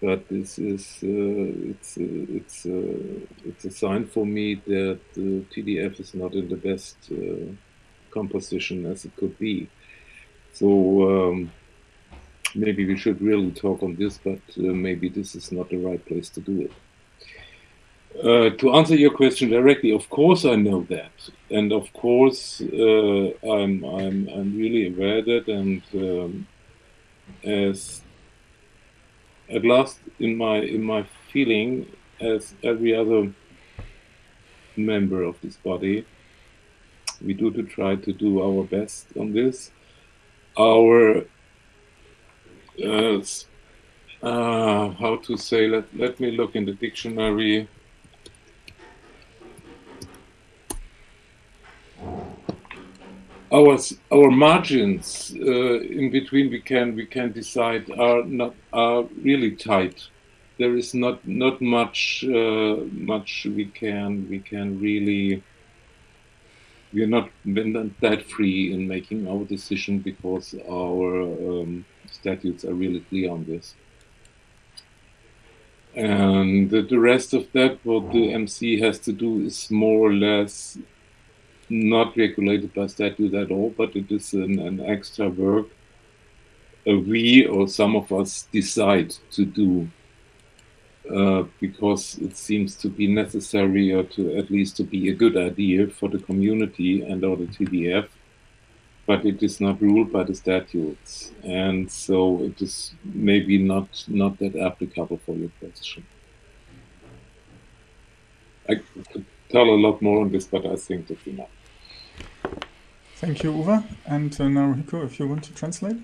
but this is uh, it's uh, it's uh, it's a sign for me that the TDF is not in the best uh, composition as it could be. So um, maybe we should really talk on this, but uh, maybe this is not the right place to do it. Uh, to answer your question directly, of course I know that, and of course I'm I'm I'm really aware that, and um, as at last in my in my feeling, as every other member of this body, we do to try to do our best on this. our uh, uh, how to say let let me look in the dictionary our our margins uh, in between we can we can decide are not are really tight there is not not much uh, much we can we can really we are not, we're not that free in making our decision because our um, statutes are really clear on this. And the, the rest of that, what the MC has to do is more or less not regulated by statute at all, but it is an, an extra work uh, we or some of us decide to do uh, because it seems to be necessary or to at least to be a good idea for the community and or the TDF, but it is not ruled by the statutes, and so it is maybe not not that applicable for your question. I could tell a lot more on this, but I think that's enough. Thank you, Uwe. And uh, now, Hiko, if you want to translate.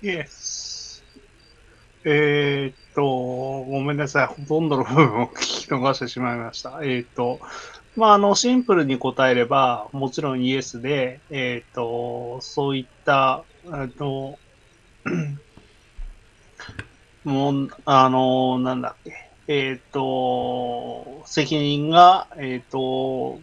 Yes. えっと、ごめんなさい。ほとんどの部分を 聞き逃してしまいました。えっと、まあ、あの、シンプルに答えれば、もちろんイエスで、えっと、そういった、あの、もう、あの、なんだっけ、えっと、責任が、えっと、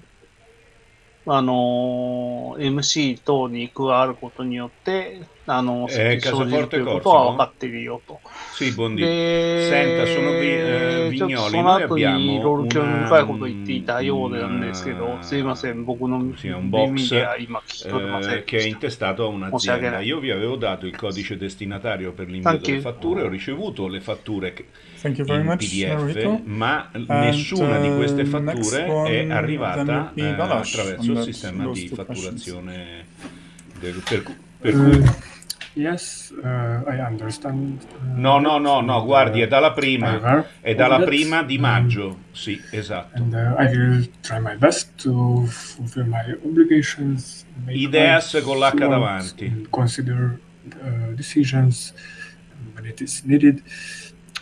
あの、MC 等に加わることによって、あの、 Eh, 生じるということ Casaforte は Corso, 分かっているよと。 Sì, buondì. で、 Senta, sono vi- eh, ちょっと Vignoli, その noi 後にいろい abbiamo ろ興味 una, 深いこと言っていたようなんですけど、 una- すいません、僕の sì, un 耳 box では今聞き取れません eh, で che è した。 intestato a 申し訳 un'azienda. ない。 Io vi avevo dato il codice destinatario per l'invio Thank delle you. fatture, ho ricevuto le fatture che- Thank you very in much, PDF, Enrico. ma And, nessuna di queste uh, fatture next è one then arrivata would be eh, Balázs attraverso on il that- sistema those di two questions. fatturazione. del- per, cu- per Uh, cui yes, uh, I understand. uh, No, no, no, no, guardi, è dalla prima, è dalla prima di Um, maggio, sì, esatto. And uh, I will try my best to fulfill my obligations. Ideas con l'H davanti. Consider uh, decisions when it is needed.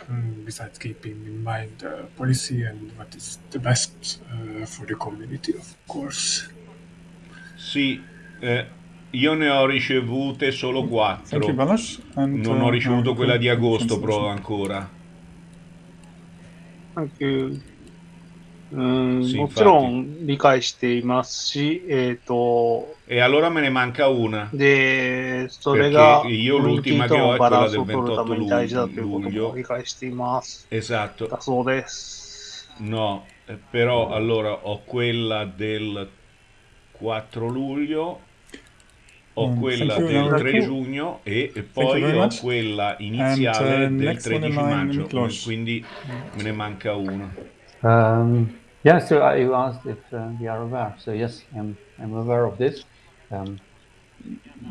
Um, besides keeping in mind uh, policy and what is the best uh, for the community, of course. Sì, eh, io ne ho ricevute solo Thank you, quattro. Balázs. And, Non ho uh, ricevuto now quella Hiko, di agosto translation. però ancora. サンキューうんsì, もちろん理解していますし、えっ、と、 E allora me ne manca una. で、それが Perché コ io ミュニテ l'ultima ィ che と ho の è バラ quella ンス del を取るために大事だということも 28 理解しています。 Esatto. だそうです。 No, eh, però allora ho quella del 4 luglio, ho Mm, quella thank del Enrico. 3 giugno e e poi ho much. quella iniziale And, uh, del next one in 13 maggio, quindi me ne manca una. Um, yeah, so I you asked if uh, we are aware. So yes, I'm, I'm aware of this. Um,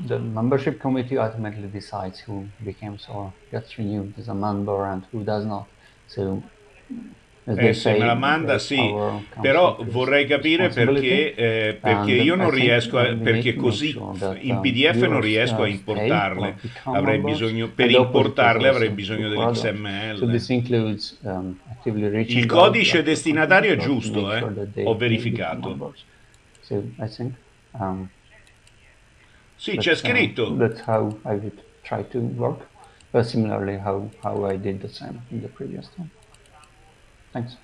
the membership committee ultimately decides who becomes or gets renewed as a member and who does not. So as they Eh, se say, me la manda that's sì, our però council's vorrei capire responsibility. perché, eh, perché And io I non think riesco a, we need perché to make così sure that, in um, PDF non viewers, riesco a uh, stay importarle, or become avrei members, bisogno, per and the opposite importarle is avrei also bisogno true for others. So dell'XML. this includes um, actively reaching Il out codice to destinatario è to giusto, make eh? sure that they- Ho they become verificato. members. So I think um, Sì, that's, c'è uh, scritto. that's how I would try to work. But similarly, how, how I did the same in the previous time. Thanks.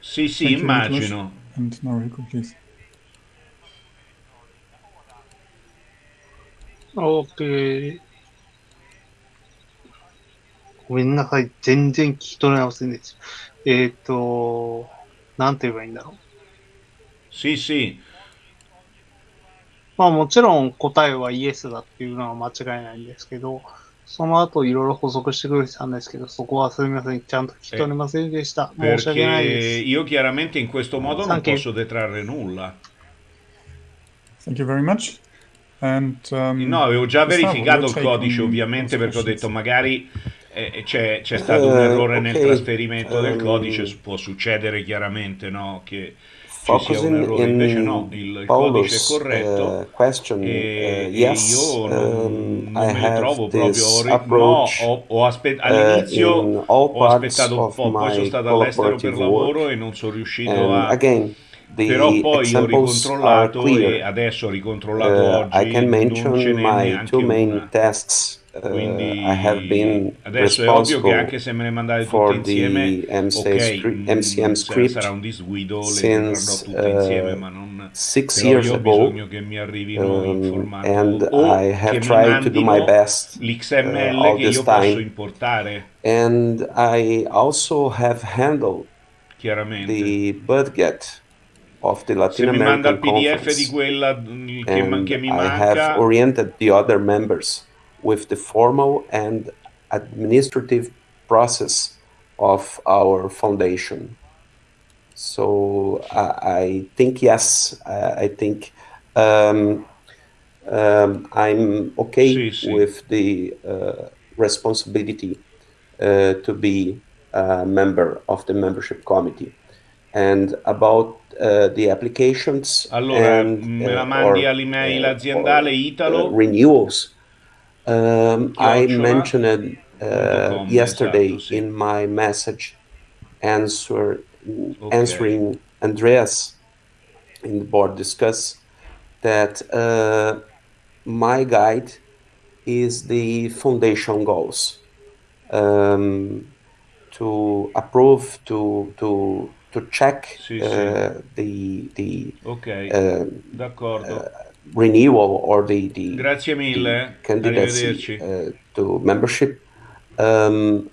Sì, sì, Thank immagino. And now Hiko, please. OK。ごめんなさい。全然聞き取れませんでした。えっ、と、なんて言えばいいんだろう。Sì, sì. まあもちろん答えはイエスだっていうのは間違いないんですけど、その後いろいろ補足してくれてたんですけど、そこはすみません。ちゃんと聞き取れませんでした。申し訳ない Perché です。 io chiaramente in questo modo non Thank you. posso detrarre nulla. Thank you very much. And, um, No, avevo già Gustavo, verificato your il take codice on ovviamente those perché ho questions. detto magari eh, c'è, c'è stato un Eh, errore nel ok, trasferimento del ehm, codice, può succedere chiaramente, no? Che sia un focusing errore, invece in no, il codice è Paulus' corretto uh, question, e, uh, e yes, io non, um, non I me li have trovo proprio this ri- no, approach ho, ho aspe- uh, all'inizio in all ho parts aspettato un of po', poi sono my stato all'estero per collaborative lavoro work. e non sono riuscito And a again, però the poi ho examples are ricontrollato e clear. adesso ho ricontrollato Uh, I oggi can non mention ce n'è my neanche two main una tasks. Uh, quindi I have been adesso è ovvio che responsible anche se me ne mandate tutte for insieme the ok mm, MCM script sarà un disguido le since tutte insieme uh, ma non six però years io ho ago, che mi arrivino in um, formato and o I have tried to do my best uh, l'XML all che this io posso time. importare And I also have handled chiaramente the budget of the se Latin mi manda il American PDF di Conference, quella mm, che, and che mi I have oriented the other members with the formal and administrative process of our foundation. So I, I think yes, I, I think um, um, I'm okay Sì, sì. with the uh, responsibility uh, to be a member of the membership committee. And about uh, the applications allora and me la uh, mandi all'email uh, aziendale or, uh, Italo renewals. Um, I mentioned uh, yesterday in my message answer answering Andreas in the board discuss that uh, my guide is the foundation goals um, to approve to to to check uh, the the ok um, d'accordo renewal or the the, grazie the mille candidacy arrivederci uh, to membership. Um,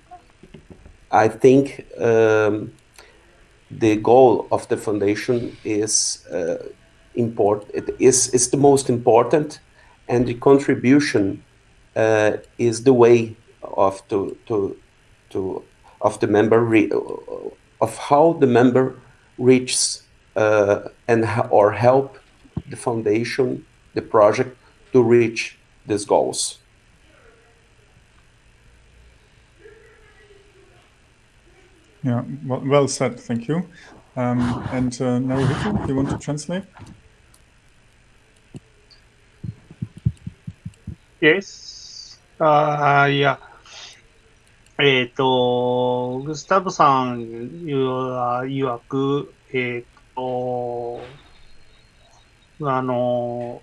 I think um, the goal of the foundation is uh, import. It is is the most important, and the contribution uh, is the way of to to to of the member re- of how the member reaches uh, and or help the foundation, the project to reach these goals. Yeah, well, well said. Thank you. Um, and uh, Naruhito, you want to translate? Yes. ああ、いや。えっ、と、グスタブさん言わ曰く、えっ、と、 あの、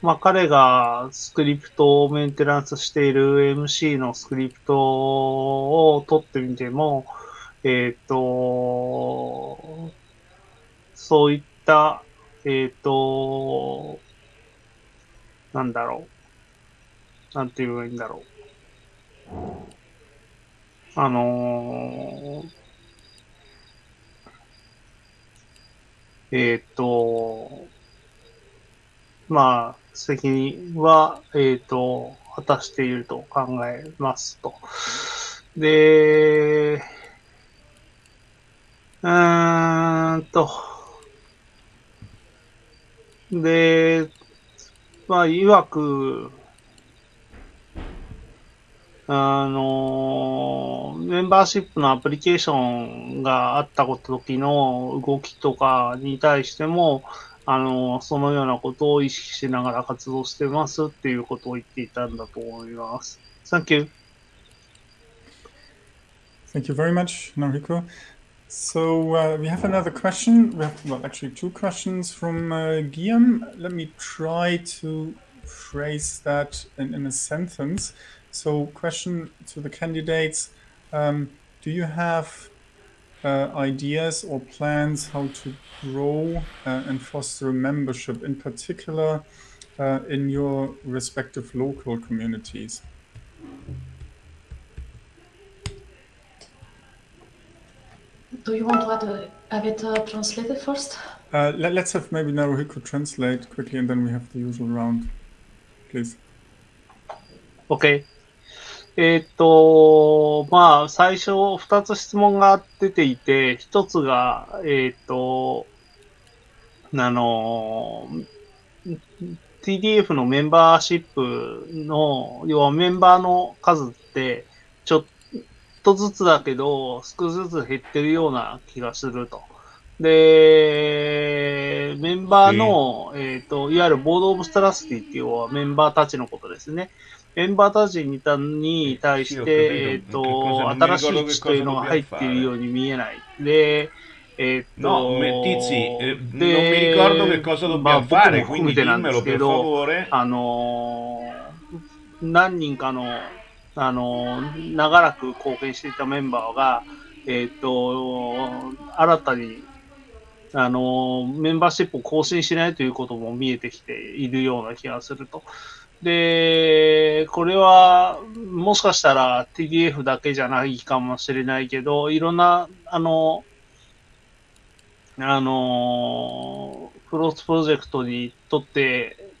まあ、彼がスクリプトをメンテナンスしている MC のスクリプトを取ってみても、えっ、と、そういった、えっ、と、なんだろう。なんて言えばいいんだろう。あのーえっ、と、まあ、責任は、えっ、と、果たしていると考えますと。で、うーんと、で、まあ、いわく、あの、メンバーシップのアプリケーションがあった時の動きとかに対しても、あの、そのようなことを意識しながら活動してますっていうことを言っていたんだと思います。Thank you. Thank you very much, Nariko. So uh, we have another question. We have, well, actually two questions from uh, Guillaume. Let me try to phrase that in, in a sentence. So, question to the candidates: um, Do you have uh, ideas or plans how to grow uh, and foster membership, in particular uh, in your respective local communities? Do you want to add, uh, have it uh, translated first? Uh, let, us have maybe Naruhiko translate quickly, and then we have the usual round, please. OK。えーっと、まあ、最初2つ質問が出ていて、1つが、えーっと、あの、TDF のメンバーシップの、要はメンバーの数って、ちょっとずつだけど、少しずつ減ってるような気がすると。で、メンバーの、えっ、と、いわゆるボードオブストラスティっていうのはメンバーたちのことですね。メンバーたちにたに対して、えっ、と、新しい血というのが入っているように見えない。で、えっ、と、No, me- Tizi, eh, non mi ricordo che cosa まあ僕も含めてなんですけど.あのー何人かの、あのー長らく貢献していたメンバーが、えっ、と、新たに、あのーメンバーシップを更新しないということも見えてきているような気がすると。で、これは、もしかしたら TDF だけじゃないかもしれないけど、いろんな、あの、あのー、クロスプロジェクトにとって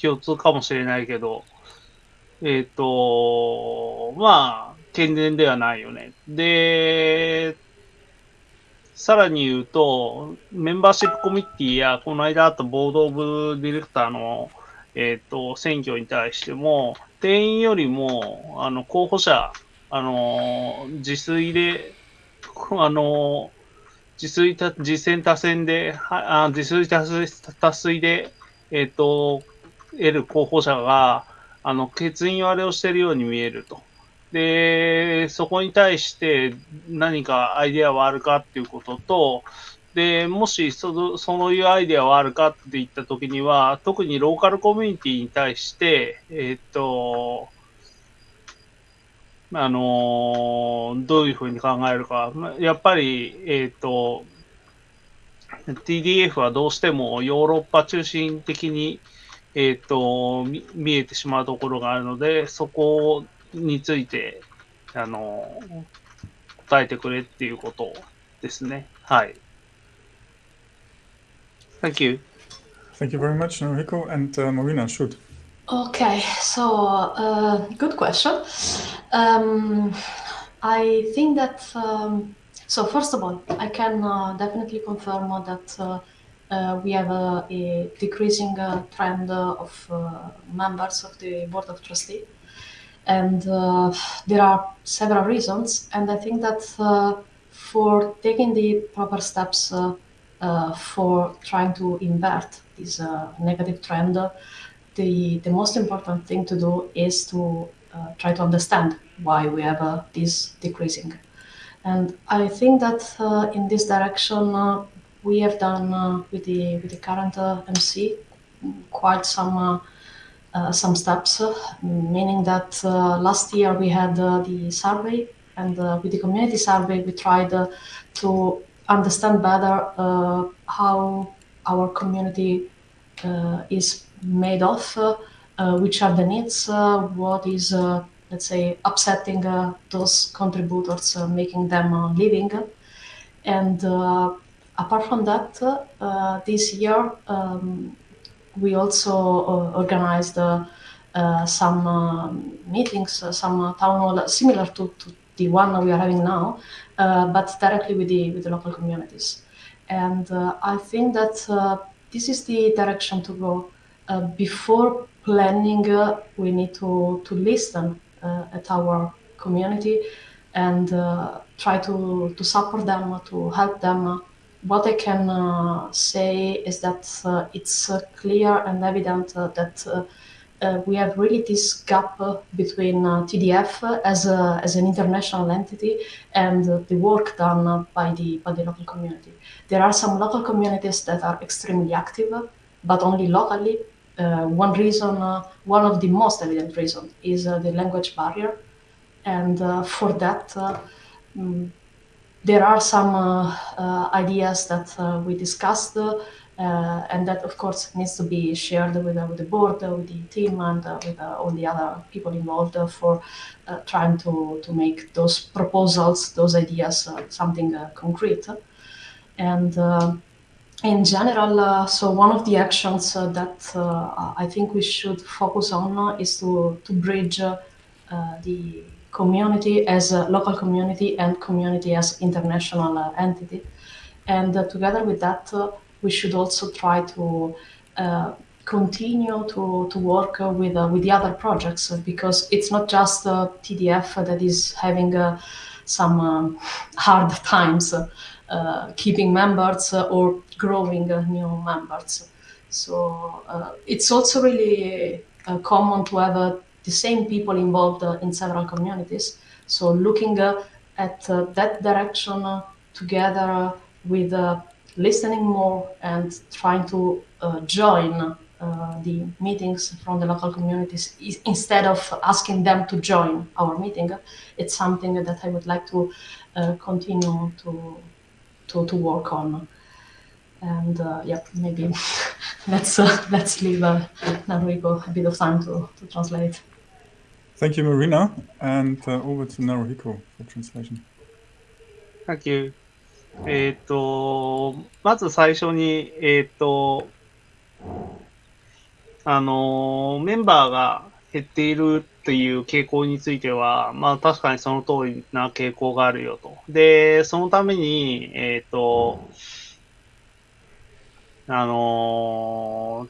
共通かもしれないけど、えっ、と、まあ、健全ではないよね。で、さらに言うと、メンバーシップコミッティや、この間あったボードオブディレクターの、えっ、と、選挙に対しても、定員よりも、あの、候補者、あの、自炊で、あの、自炊た、自選多選で、はあ自炊多数多数で、えっ、と、得る候補者が、あの、欠員割れをしているように見えると。で、そこに対して何かアイデアはあるかっていうことと、で、もしその、そういうアイデアはあるかって言ったときには、特にローカルコミュニティに対して、えっ、と、あのどういうふうに考えるか。やっぱり、えっ、と、TDF はどうしてもヨーロッパ中心的に、えっ、と、見えてしまうところがあるので、そこについて、あの、答えてくれっていうことですね。はい。Thank you. Thank you very much, Naruhiko. And uh, Marina, shoot. Okay, so uh, good question. Um, I think that um, so. First of all, I can uh, definitely confirm that uh, uh, we have a, a decreasing uh, trend uh, of uh, members of the board of trustees, and uh, there are several reasons. And I think that uh, for taking the proper steps for trying to invert this uh, negative trend. Uh, the, the most important thing to do is to uh, try to understand why we have uh, this decreasing. And I think that uh, in this direction, uh, we have done uh, with the with the current uh, MC quite some uh, uh, some steps. uh, meaning that uh, last year we had uh, the survey, and uh, with the community survey we tried uh, to understand better uh, how our community uh, is made of, uh, uh, which are the needs, uh, what is, let's say, upsetting those contributors, making them living. And apart from that, this year um, we also organized some uh, meetings, some town hall similar to, to the one we are having now, uh, but directly with the with the local communities. And uh, I think that uh, this is the direction to go. Before planning, we need to to listen at our community and uh, try to to support them, to help them. What I can uh, say is that uh, it's clear and evident that we have really this gap uh, between uh, TDF as, a, as an international entity and uh, the work done uh, by, the, by the local community. There are some local communities that are extremely active, uh, but only locally. Uh, one reason, uh, one of the most evident reasons, is uh, the language barrier. And uh, for that, uh, mm, there are some uh, uh, ideas that uh, we discussed, uh, and that, of course, needs to be shared with, uh, with the board, uh, with the team, and uh, with uh, all the other people involved uh, for trying to, to make those proposals, those ideas, something concrete. And in general, so one of the actions that I think we should focus on is to, to bridge the community as a local community and community as international entity. And together with that, we should also try to uh, continue to, to work with, uh, with the other projects because it's not just TDF that is having uh, some um, hard times. Uh, keeping members uh, or growing uh, new members. So uh, it's also really common to have the same people involved in several communities. So looking at that direction together with listening more and trying to uh, join uh, the meetings from the local communities is, instead of asking them to join our meeting. It's something that I would like to uh, continue to, to, to work on. And uh, yeah, maybe let's uh, let's leave uh, Naruhiko a bit of time to, to translate. Thank you, Marina. And uh, over to Naruhiko for translation. Thank you. えっ、と、まず最初に、えっ、と、あの、メンバーが減っているっていう傾向については、まあ確かにその通りな傾向があるよと。で、そのために、えっ、と、あの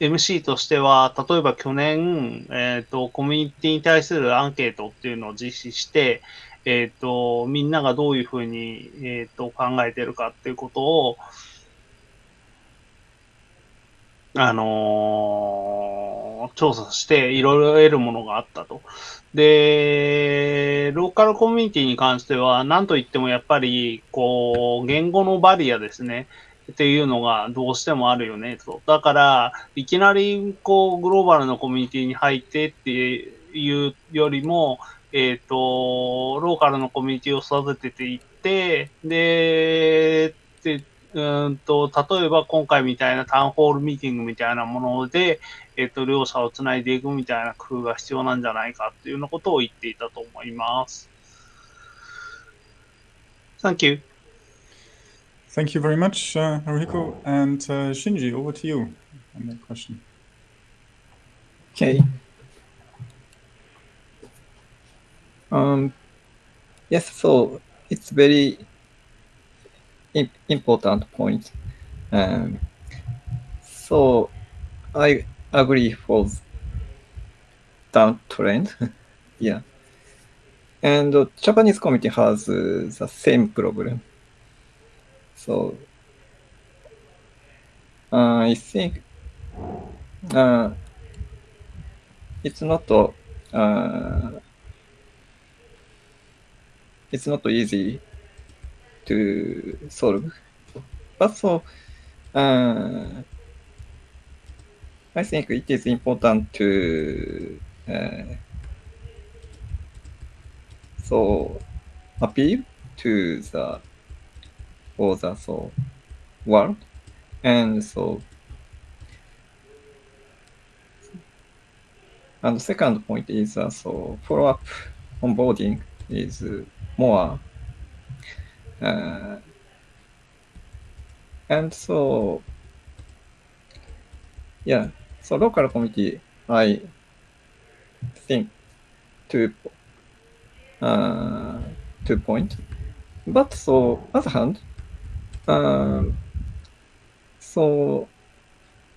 MC としては、例えば去年、えっ、と、コミュニティに対するアンケートっていうのを実施して、えっ、と、みんながどういうふうに、えっ、と、考えてるかっていうことを、あのー調査していろいろ得るものがあったと。で、ローカルコミュニティに関しては、なんといってもやっぱり、こう、言語のバリアですね。っていうのがどうしてもあるよね、と。だから、いきなり、こう、グローバルのコミュニティに入ってっていうよりも、えっ、と、ローカルのコミュニティを育てていって、で、で、うーんと、例えば今回みたいなタウンホールミーティングみたいなもので、えっ、と、両者をつないでいくみたいな工夫が必要なんじゃないかっていうようなことを言っていたと思います。Thank you. Thank you very much, uh, Naruhiko. And uh, Shinji, over to you on that question. Okay. Um, yes, so it's very important point. Um, so I agree for downtrend. yeah. And Japanese community has uh, the same problem. So uh, I think uh, it's not uh, it's not easy to solve. But so uh, I think it is important to uh, so appeal to the for the so world and so and second point is uh, so follow up onboarding is uh, more uh, and so yeah so local committee i think two uh, two point but so other hand um, so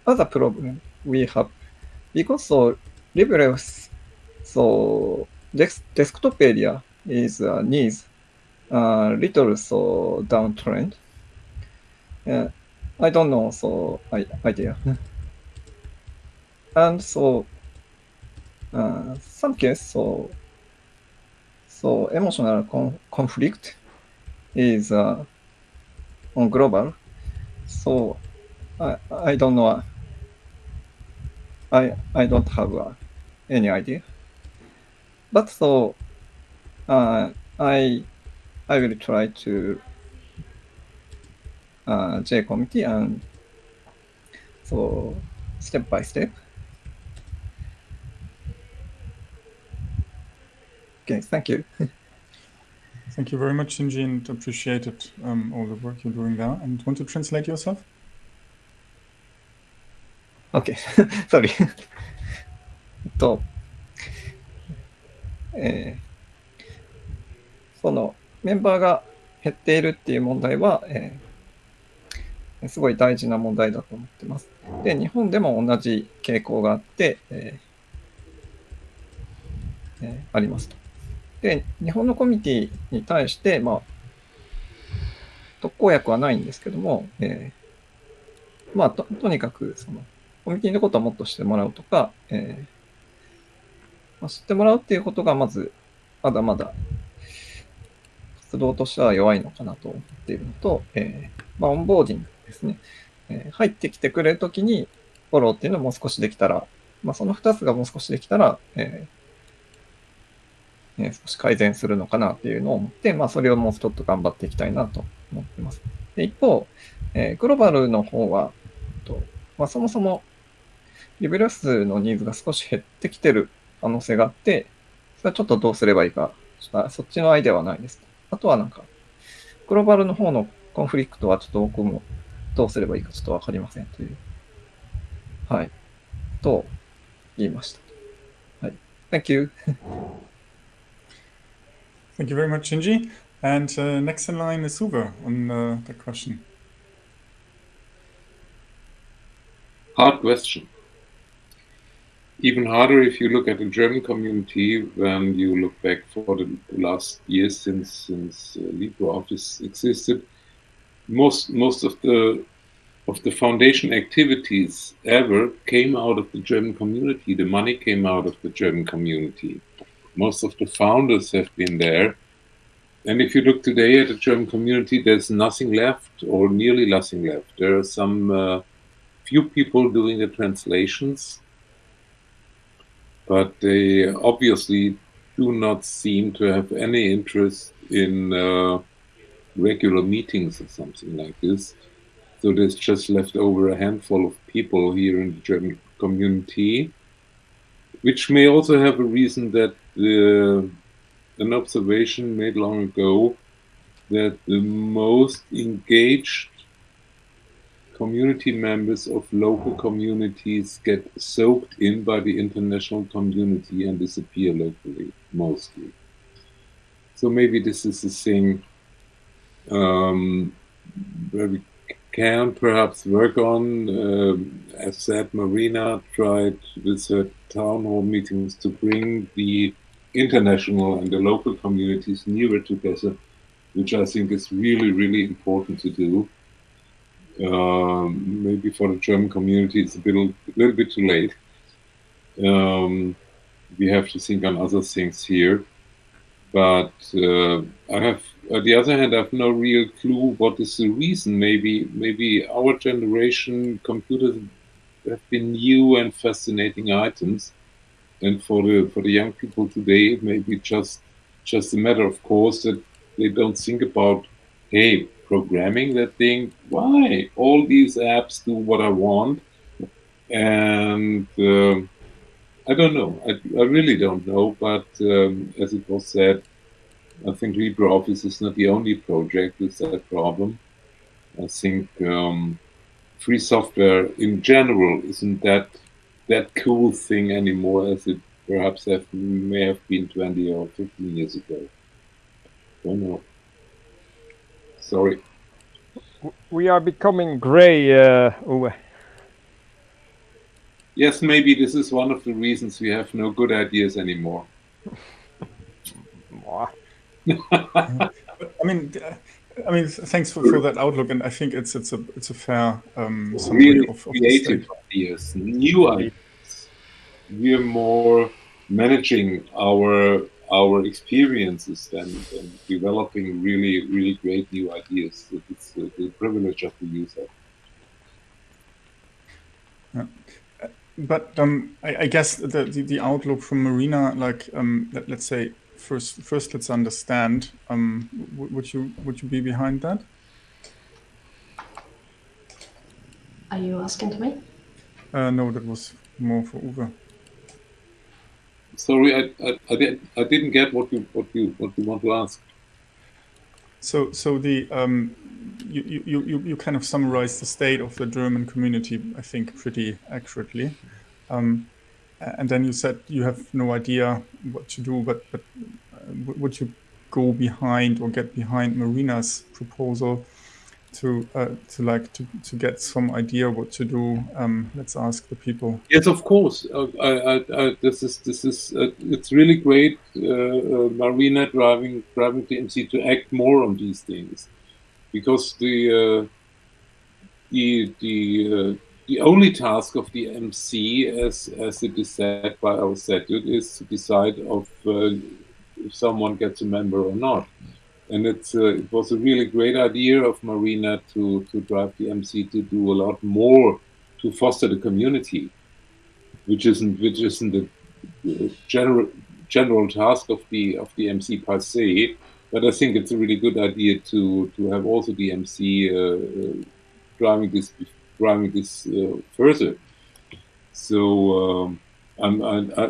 other problem we have because so LibreOffice so desk, desktop area is uh, needs uh, little so downtrend. Uh, I don't know so I, idea. and so uh, some case so so emotional con- conflict is uh, on global. So I I don't know. I I don't have uh, any idea. But so uh, I I will try to uh, J committee and so step by step. Okay, thank you. thank you very much, Shinji, and appreciated um, all the work you're doing there. And want to translate yourself? Okay, sorry. と、えー eh, そのメンバーが減っているっていう問題は、えーすごい大事な問題だと思ってます。で、日本でも同じ傾向があって、えーえーありますと。で、日本のコミュニティに対して、まあ、特効薬はないんですけども、えーまあと、とにかく、その、コミュニティのことをもっと知ってもらうとか、えーまあ、知ってもらうっていうことが、まず、まだまだ、活動としては弱いのかなと思っているのと、えーまあ、オンボーディングですね。えー入ってきてくれるときに、フォローっていうのをもう少しできたら、まあ、その2つがもう少しできたら、えーえー少し改善するのかなっていうのを思って、まあ、それをもうちょっと頑張っていきたいなと思ってます。で一方、えーグローバルの方は、とまあ、そもそもリベラスのニーズが少し減ってきてる可能性があって、それはちょっとどうすればいいか、ちょっとそっちのアイデアはないです。あとはなんか、グローバルの方のコンフリクトはちょっと僕もどうすればいいかちょっとわかりませんという、はい、と言いました。はい。Thank you. Thank you very much, Shinji. And uh, next in line is Uwe on uh, the question. Hard question. Even harder if you look at the German community when you look back for the last years since since uh, LibreOffice existed. Most most of the of the foundation activities ever came out of the German community. The money came out of the German community. Most of the founders have been there. And if you look today at the German community, there's nothing left, or nearly nothing left. There are some uh, few people doing the translations, but they obviously do not seem to have any interest in uh, regular meetings or something like this. So there's just left over a handful of people here in the German community, which may also have a reason that the, an observation made long ago that the most engaged community members of local communities get soaked in by the international community and disappear locally, mostly. So maybe this is a thing um, where we can perhaps work on. Um, as said, Marina tried with her town hall meetings to bring the international and the local communities nearer together, which I think is really, really important to do. Um, maybe for the German community, it's a little, a little bit too late. Um, we have to think on other things here. But uh, I have, on the other hand, I have no real clue what is the reason. Maybe, maybe our generation computers have been new and fascinating items, and for the for the young people today, it may be just just a matter of course that they don't think about, hey, programming that thing. Why all these apps do what I want, and um I don't know. I, I really don't know. But um, as it was said, I think LibreOffice is not the only project with that problem. I think um, free software in general isn't that that cool thing anymore as it perhaps have, may have been 20 or 15 years ago. Don't know. Sorry. We are becoming grey, uh, Uwe. Yes, maybe this is one of the reasons we have no good ideas anymore. I mean, I mean, thanks for, for that outlook, and I think it's it's a it's a fair um, summary really of, of creative ideas, new ideas. We are more managing our our experiences and, than developing really really great new ideas. It's the, the privilege of the user. Yeah. Uh, But um, I, I guess the, the the outlook from Marina, like um, let, let's say first first let's understand. Um, would you would you be behind that? Are you asking to me? Uh, no, that was more for Uwe. Sorry, I, I, I, did, I didn't get what you what you what you want to ask. So, so the um, you, you, you, you kind of summarized the state of the German community, I think, pretty accurately. Um, and then you said you have no idea what to do, but but uh, would you go behind or get behind Marina's proposal to uh, to like to, to get some idea what to do? Um, let's ask the people. Yes, of course. Uh, I, I, I, this is this is uh, it's really great, uh, uh, Marina driving driving TMC to act more on these things. because the uh, the the the only task of the MC, as as it is said by our statute, is to decide of if someone gets a member or not. And it's uh, it was a really great idea of Marina to to drive the MC to do a lot more to foster the community, which isn't which isn't the general general task of the of the MC per se. But I think it's a really good idea to to have also the MC uh, uh, driving this driving this uh, further. So um, I'm, I, I,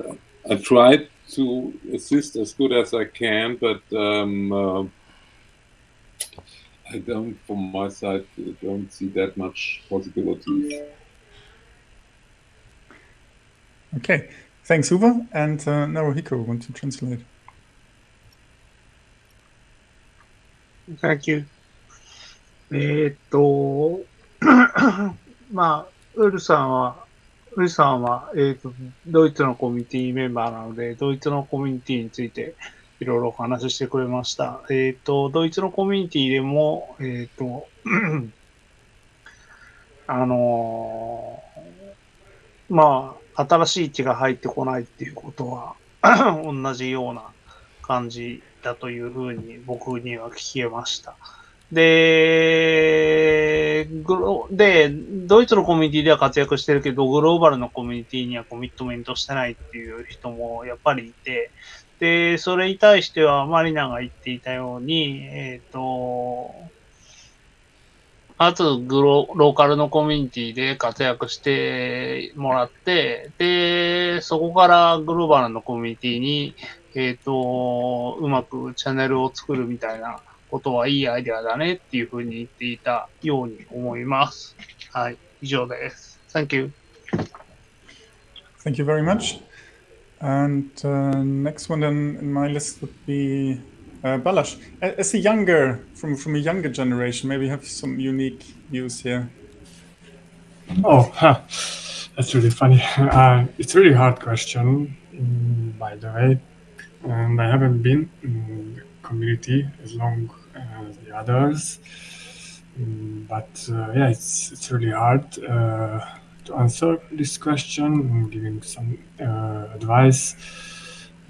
I tried to assist as good as I can, but um, uh, I don't, from my side, don't see that much possibilities. Okay, thanks, Uwe. And uh, Naruhiko, want to translate? Thank you. えーっと、まあ、ウルさんは、ウルさんは、えーっと、ドイツのコミュニティメンバーなので、ドイツのコミュニティについて いろいろお話ししてくれました。えーっと、ドイツのコミュニティでも、えーっと、あのーまあ、新しい血が入ってこないっていうことは、同じような感じだというふうに僕には聞けました。で、グロで、ドイツのコミュニティでは活躍してるけど、グローバルのコミュニティにはコミットメントしてないっていう人もやっぱりいて、で、それに対してはマリナが言っていたように、えっ、と、まずグロ、ローカルのコミュニティで活躍してもらって、で、そこからグローバルのコミュニティに、えっ、と、うまくチャンネルを作るみたいなことはいいアイデアだねっていうふうに言っていたように思います。はい、以上です。Thank you. Thank you very much. And uh, next one then in my list would be uh, Balázs. As a younger, from, from a younger generation, maybe you have some unique views here. Oh, huh. that's really funny. Uh, it's a really hard question, mm, by the way. And I haven't been in the community as long as the others. Mm, But uh, yeah, it's, it's really hard uh, to answer this question, and giving some uh, advice.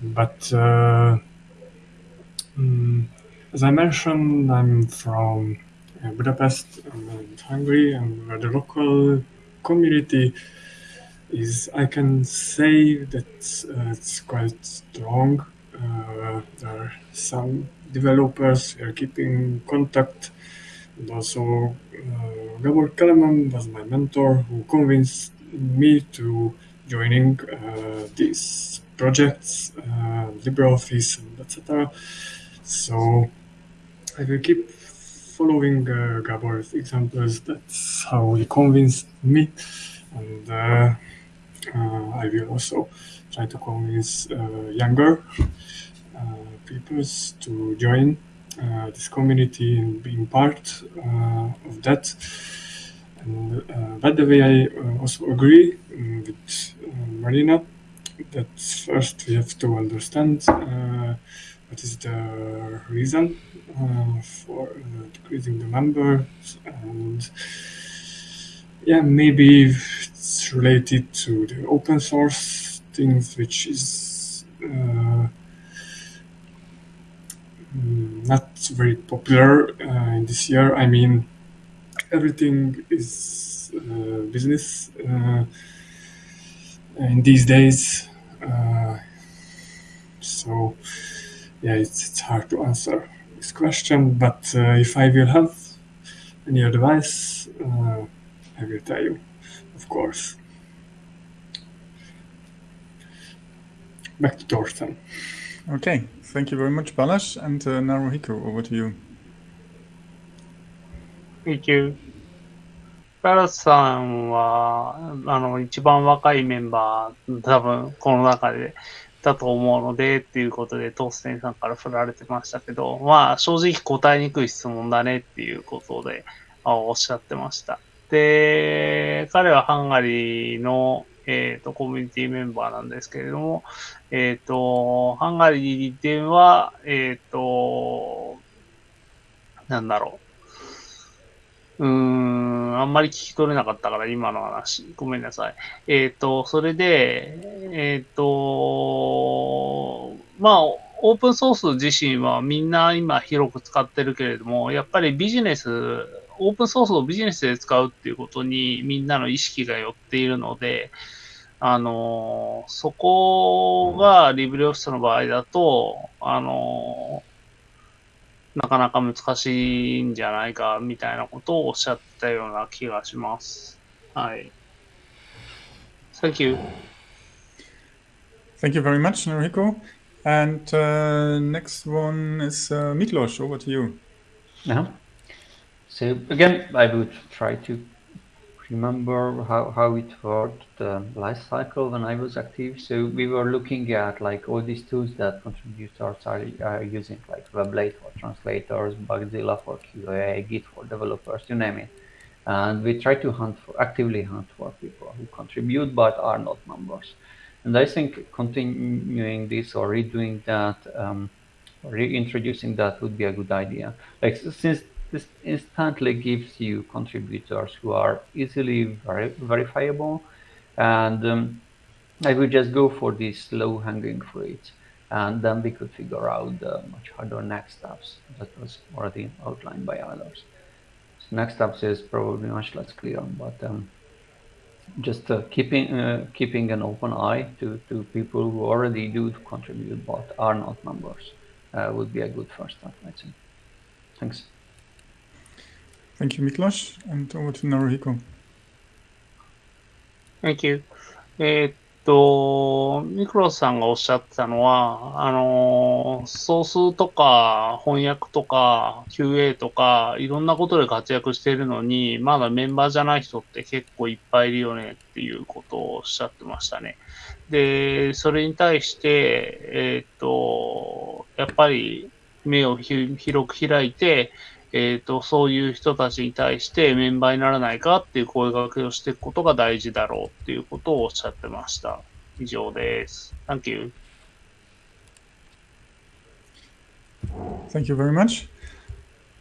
But uh, mm, as I mentioned, I'm from uh, Budapest and Hungary, and the local community is, I can say that uh, it's quite strong. Uh, there are some developers who are keeping contact, and also uh, Gabor Kelemen was my mentor who convinced me to joining uh, these projects, uh, LibreOffice, and etc. So I will keep following uh, Gabor's examples. That's how he convinced me, and uh, uh, I will also try to convince younger peoples to join this community and being part uh, of that. And uh, by the way, I uh, also agree um, with uh, Marina that first we have to understand uh, what is the reason uh, for uh, decreasing the members and yeah maybe it's related to the open source things which is uh, not very popular uh, in this year. I mean everything is uh, business uh, in these days so yeah it's, it's hard to answer this question but if i will have any advice i will tell you of course. Back to Thorsten. Okay, thank you very much, Balash. And uh, Naruhiko, over to you. Thank you. バラスさんは、あの、一番若いメンバー、多分、この中で、だと思うので、っていうことで、トーステンさんから振られてましたけど、まあ、正直答えにくい質問だねっていうことで、あおっしゃってました。で、彼はハンガリーの、えっ、と、コミュニティメンバーなんですけれども、えっ、と、ハンガリーでは、えっ、と、なんだろう。うーん、あんまり聞き取れなかったから、今の話。ごめんなさい。えっ、と、それで、えっ、と、まあ、オープンソース自身はみんな今広く使ってるけれども、やっぱりビジネス、オープンソースをビジネスで使うっていうことにみんなの意識が寄っているので、あの、そこがリブレオフィスの場合だと、あの、なかなか難しいんじゃないかみたいなことをおっしゃったような気がします。はい。Thank you. Thank you very much, Noriko. And uh, next one is uh, Miklos. Over to you. Uh-huh. So again, I would try to remember how, how it worked, the life cycle when I was active. So we were looking at like all these tools that contributors are, are using, like Weblate for translators, Bugzilla for QA, Git for developers, you name it. And we try to hunt for, actively hunt for people who contribute but are not members. And I think continuing this or redoing that, um, reintroducing that would be a good idea. Like since this instantly gives you contributors who are easily veri verifiable, and um, I would just go for these low-hanging fruits, and then we could figure out the much harder next steps that was already outlined by others. So next steps is probably much less clear, but um, just uh, keeping uh, keeping an open eye to, to people who already do contribute but are not members uh, would be a good first step, I think. Thanks. Thank you, Miklos. And over to Naruhiko. Thank you. えーっと、ミクロスさんがおっしゃってたのは、あの、ソースとか翻訳とか QA とかいろんなことで活躍しているのに、まだメンバーじゃない人って結構いっぱいいるよねっていうことをおっしゃってましたね。で、それに対して、えーっと、やっぱり目を広く開いて、えっ、と、そういう人たちに対してメンバーにならないかっていう声掛けをしていくことが大事だろうっていうことをおっしゃってました。以上です。Thank you. Thank you very much.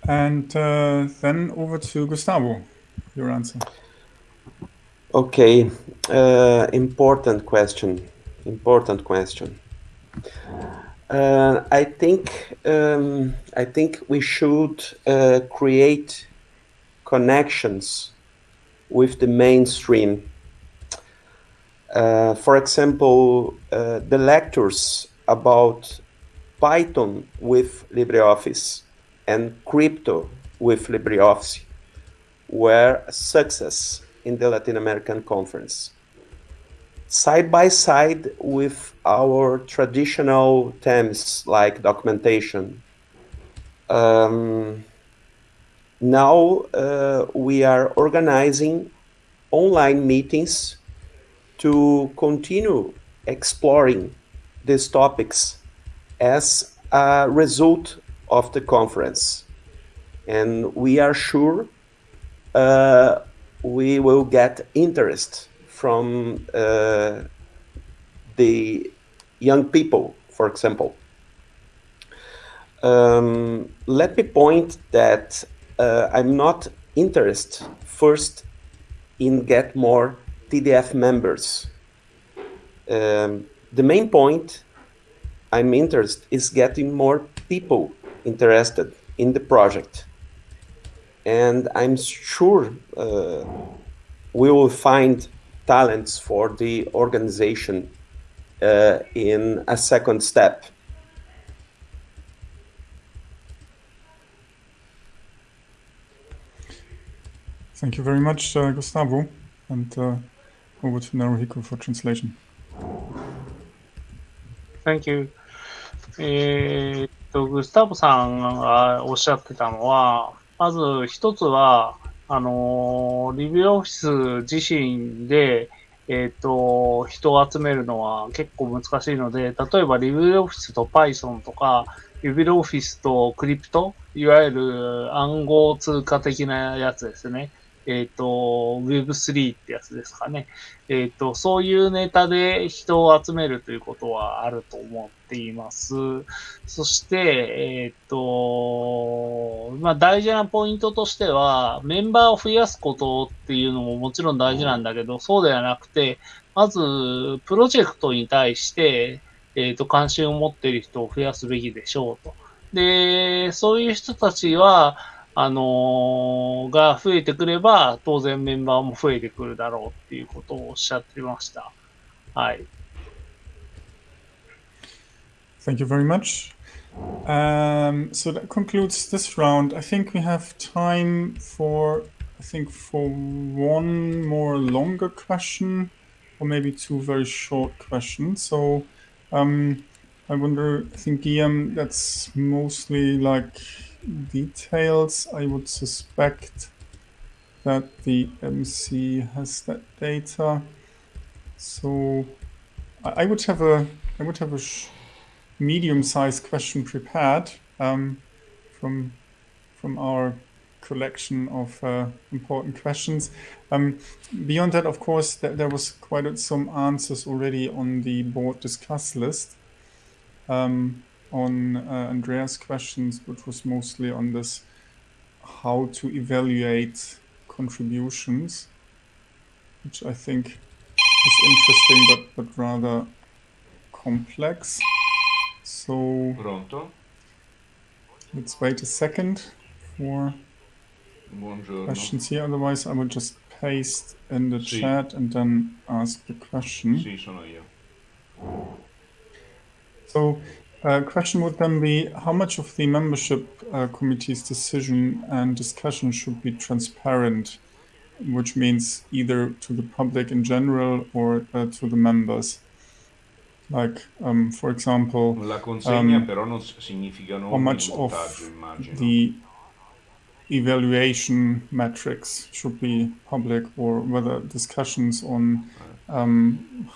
And uh, then over to Gustavo. Your answer. Okay, uh, important question. Important question. Uh, I think um, I think we should uh, create connections with the mainstream. Uh, for example, uh, the lectures about Python with LibreOffice and crypto with LibreOffice were a success in the Latin American conference side by side with our traditional themes like documentation. Um, now uh, we are organizing online meetings to continue exploring these topics as a result of the conference. And we are sure uh, we will get interest from uh, the young people, for example. Um, let me point that uh, I'm not interested first in get more TDF members. Um, the main point I'm interested is getting more people interested in the project. And I'm sure uh, we will find talents for the organization uh, in a second step. Thank you very much, uh, Gustavo. And uh, over to Naruhiko for translation. Thank you. えーっと、グスタブさんがおっしゃってたのは、まず一つは、 あの、リビオフィス自身で、えっ、と、人を集めるのは結構難しいので、例えばリビオフィスと Python とか、リビオフィスとクリプト、いわゆる暗号通貨的なやつですね。えっ、と、Web3 ってやつですかね。えっ、と、そういうネタで人を集めるということはあると思っています。そして、えっ、と、まあ大事なポイントとしては、メンバーを増やすことっていうのももちろん大事なんだけど、そうではなくて、まず、プロジェクトに対して、えっ、と、関心を持っている人を増やすべきでしょうと。で、そういう人たちは、あのーが増えてくれば、当然メンバーも増えてくるだろうっていうことをおっしゃってました。はい。Thank you very much. Um, so that concludes this round. I think we have time for, I think, for one more longer question, or maybe two very short questions. So, um, I wonder. I think Guillaume, that's mostly like details. I would suspect that the MC has that data. So, I, I would have a, I would have a. Medium-sized question prepared um, from from our collection of uh, important questions. Um, beyond that, of course, th- there was quite some answers already on the board discuss list um, on uh, Andreas' questions, which was mostly on this how to evaluate contributions, which I think is interesting but, but rather complex. So Pronto? let's wait a second for Buongiorno. questions here. Otherwise, I would just paste in the Sì. chat and then ask the question. Sì, sono io. So, uh, question would then be how much of the membership uh, committee's decision and discussion should be transparent, which means either to the public in general or uh, to the members. Like, um, for example, La consegna um, però non significa how much of immagino. the evaluation metrics should be public or whether discussions on um,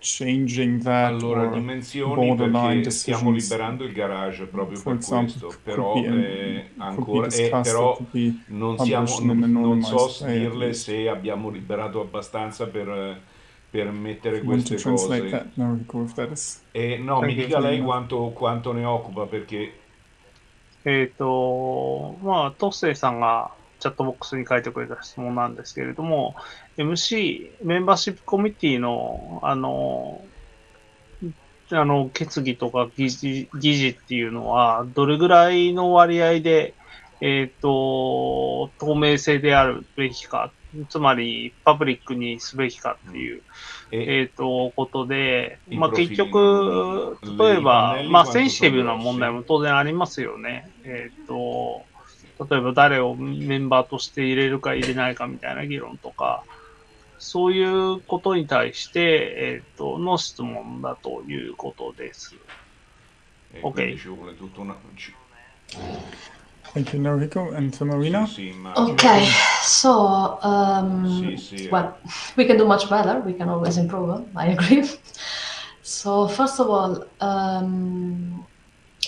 changing that Allora, or dimensioni borderline perché stiamo liberando il garage proprio for per example, questo, però be eh, be ancora eh, però non, siamo, non, non so anonymized way, at dirle se abbiamo liberato abbastanza per, eh, やるめいえっと、まあ、トッセイさんがチャットボックスに書いてくれた質問なんですけれども、MC、メンバーシップコミュニティの、あの、あの、決議とか議事,議事っていうのは、どれぐらいの割合で、えっ、と、透明性であるべきかつまり、パブリックにすべきかっていう、え？えっ、と、ことで、まあ結局、の例えばまあセンシティブな問題も当然ありますよね。えっ、と、例えば誰をメンバーとして入れるか入れないかみたい na 議論とか、そういうことに対して、えっ、と、の質問だということです。eh, Ok. Thank you, Naruhiko. And to Marina? Okay, so um, well, we can do much better. We can always improve. I agree. So first of all, um,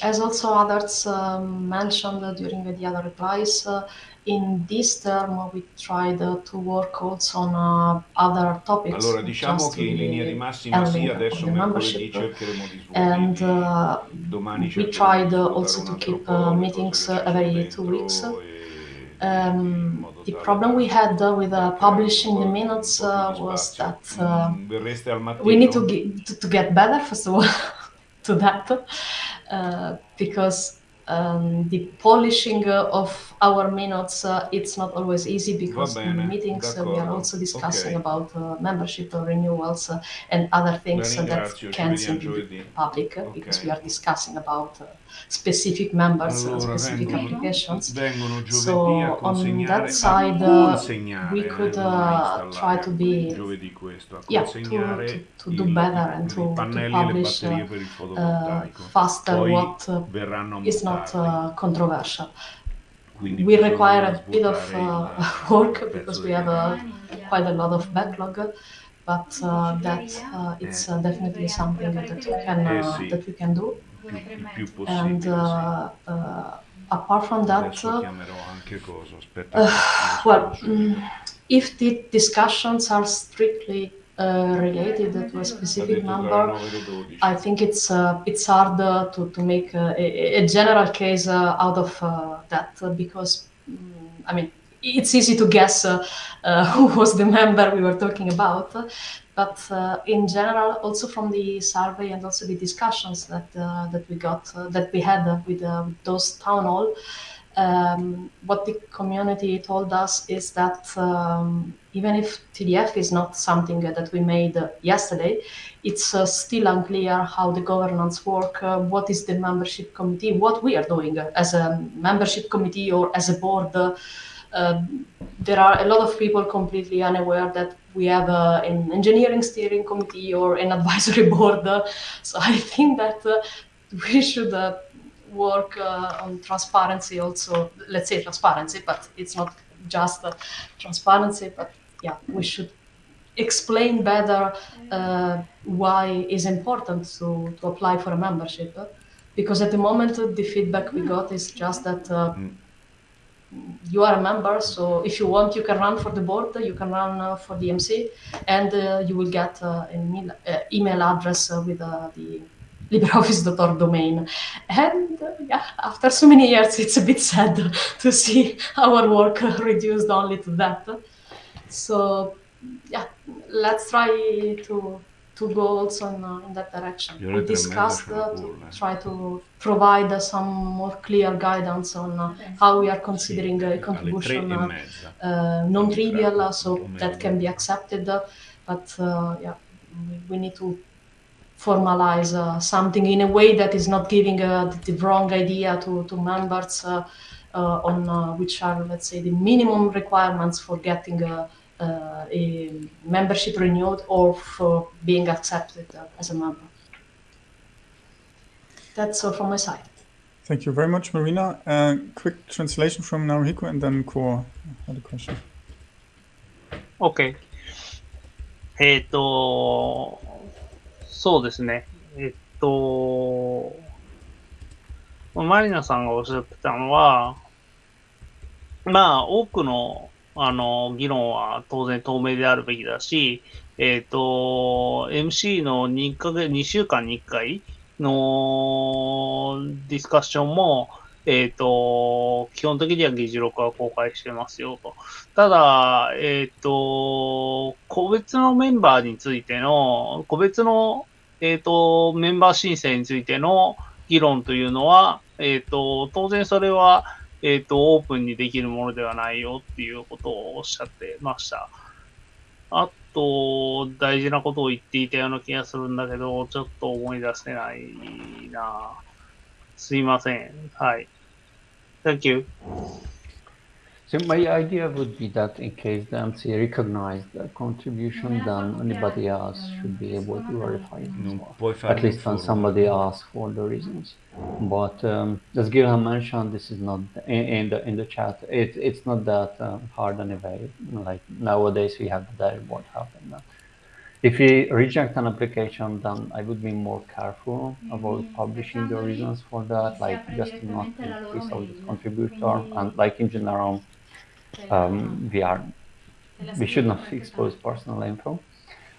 as also others um, mentioned during the other replies, uh, in this term we tried uh, to work also on uh, other topics. Allora, diciamo che in linea di massima sì, adesso mercoledì membership. cercheremo di And uh, domani we tried also to keep po' uh, meetings uh, every two weeks. Um, the problem we had uh, with uh, publishing the minutes uh, was that Mm, verreste al mattino? we need to, to, to get better first of all to that because um, the polishing uh, of our minutes uh, it's not always easy because in the meetings uh, we are also discussing ok. about uh, membership uh, renewals uh, and other things uh, that can vediamo simply be public uh, Ok. because we are discussing about uh, specific members and Allora, specific vengono, applications vengono so on that side uh, we could uh, try to be questo, yeah, to, to, to do better and to, to publish faster Poi what uh, is not uh, controversial. Quindi We require a bit of uh, work because we have uh, quite a lot of backlog, but uh, that uh, it's uh, definitely something that we can Eh uh, that we can do. più, il più And uh, uh, apart from that, chiamerò anche cosa, aspetta. che- well, mm, if the discussions are strictly related to a specific number, I think it's uh, it's hard uh, to to make uh, a, a general case uh, out of uh, that uh, because mm, I mean it's easy to guess uh, uh, who was the member we were talking about, uh, but uh, in general, also from the survey and also the discussions that uh, that we got uh, that we had uh, with, uh, with those town hall. Um, what the community told us is that um, even if TDF is not something that we made uh, yesterday, it's uh, still unclear how the governance work, uh, what is the membership committee, what we are doing as a membership committee or as a board. Uh, there are a lot of people completely unaware that we have uh, an engineering steering committee or an advisory board. so I think that uh, we should uh, work uh, on transparency also. Let's say transparency, but it's not just transparency. But yeah, we should explain better uh, why it's important to, to apply for a membership. Because at the moment, the feedback we got is just that uh, you are a member, so if you want, you can run for the board, you can run uh, for the MC, and uh, you will get uh, an email, uh, email address uh, with uh, the LibreOffice.org domain. And uh, yeah, after so many years, it's a bit sad to see our work uh, reduced only to that. So yeah, let's try to to go also in, uh, in that direction. We discussed uh, to cool, try to provide uh, some more clear guidance on uh, how we are considering a contribution uh, uh, non-trivial, uh, so that can be accepted. uh, But uh, yeah, we- we need to formalize uh, something in a way that is not giving uh, the, wrong idea to, to members uh, uh on uh, which are, let's say, the minimum requirements for getting a, a membership renewed or for being accepted as a member. That's all from my side. Thank you very much, Marina. quick translation from Naruhiko and then Cor had a question. Okay. えっ、ー、と、そうですね。えっ、と、マリナさんがおっしゃってたのは、まあ、多くの、あの、議論は当然透明であるべきだし、えっ、と、MC の2ヶ月、2週間に1回のディスカッションも、えっ、と、基本的には議事録は公開してますよと。ただ、えっ、と、個別のメンバーについての、個別の、えっ、と、メンバー申請についての議論というのは、えっ、と、当然それは、えっ、と、オープンにできるものではないよっていうことをおっしゃってました。あと、大事なことを言っていたような気がするんだけど、ちょっと思い出せないなぁ。すいません。はい。Thank you. So my idea would be that in case the MC recognized the contribution, then anybody else should be able to verify it as well. puoi fare At least when un somebody asks for the reasons. But um, as Gilham mentioned, this is not in, in the in the chat. It, it's not that um, hard anyway. Like nowadays, we have the dashboard helping that. If we reject an application, then I would be more careful about publishing the reasons for that, like just to not increase out the contributor and like in general, um, we are we should not expose personal info.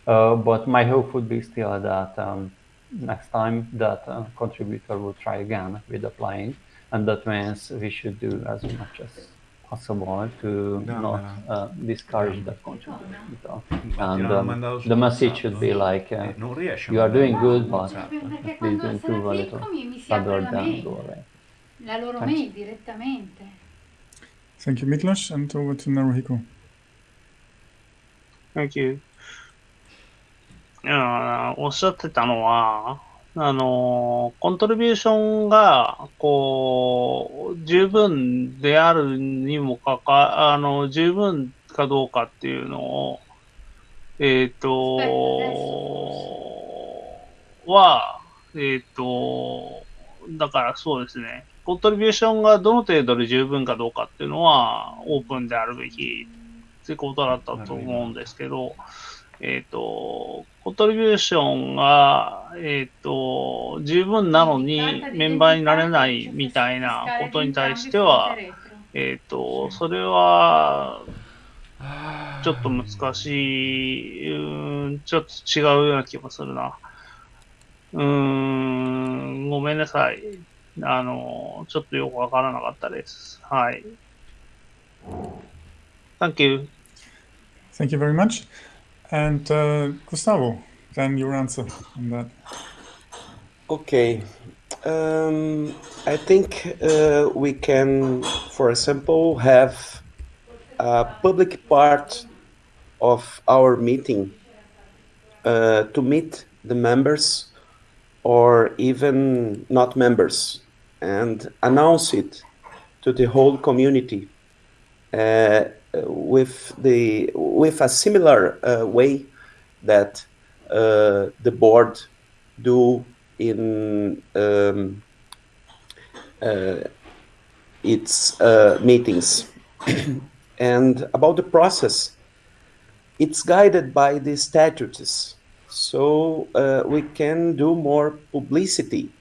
Uh, but my hope would be still that um, next time that uh, contributor will try again with applying, and that means we should do as much as possible to No, not no. uh, discourage that contributor. And l'hanno um, mandato su the message WhatsApp. should be like, uh, Eh, non riesce a you are doing mandare good, but WhatsApp. Perché please quando improve a little clicco mi, mi si rather apre la than mail, go away. la loro Thanks. mail direttamente. Thank you, Miklos, and over to Naruhiko. Thank you. いやおっしゃってたのは、 あの、コントリビューションが、こう、十分であるにもかか、あの、十分かどうかっていうのを、えっ、と、は、えっ、と、だからそうですね、コントリビューションがどの程度で十分かどうかっていうのは、オープンであるべきってことだったと思うんですけど、えっ、と、コントリビューションが、えっ、と、十分なのにメンバーになれないみたいなことに対しては、えっ、と、それは、ちょっと難しい、うん、ちょっと違うような気もするな。うん、ごめんなさい。あの、ちょっとよくわからなかったです。はい。Thank you. Thank you very much. And uh, Gustavo, then your answer on that. Okay. Um, I think uh, we can, for example, have a public part of our meeting uh, to meet the members or even not members and announce it to the whole community uh, with the with a similar uh, way that uh, the board do in um, uh, its meetings. and about the process, it's guided by the statutes. So uh, we can do more publicity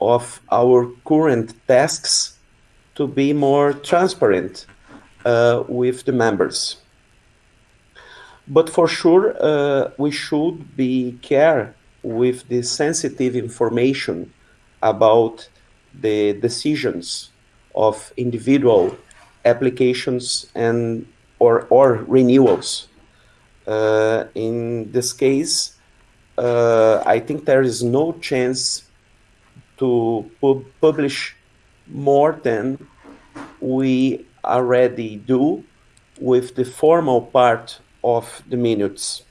of our current tasks to be more transparent with the members. But for sure, uh, we should be care with the sensitive information about the decisions of individual applications and or, or renewals. Uh, in this case, uh, I think there is no chance to pub- publish more than we already do with the formal part of the minutes.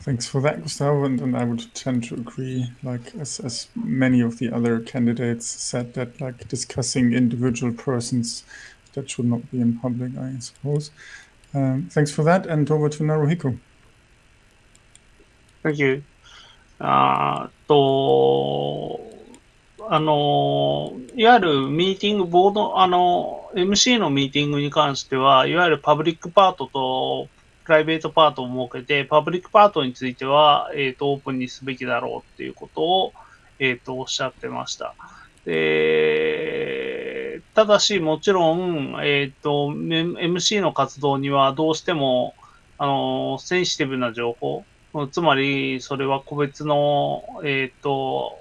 Thanks for that, Gustavo, and, and I would tend to agree, like as, as many of the other candidates said, that like discussing individual persons, that should not be in public, I suppose. Um, thanks for that, and over to Naruhiko. Thank you. Uh, to. あの、いわゆるミーティング、ボード、あの、MC のミーティングに関しては、いわゆるパブリックパートとプライベートパートを設けて、パブリックパートについては、えっ、と、オープンにすべきだろうっていうことを、えっ、と、おっしゃってました。で、ただし、もちろん、えっ、と、MC の活動にはどうしても、あの、センシティブな情報、つまり、それは個別の、えっ、と、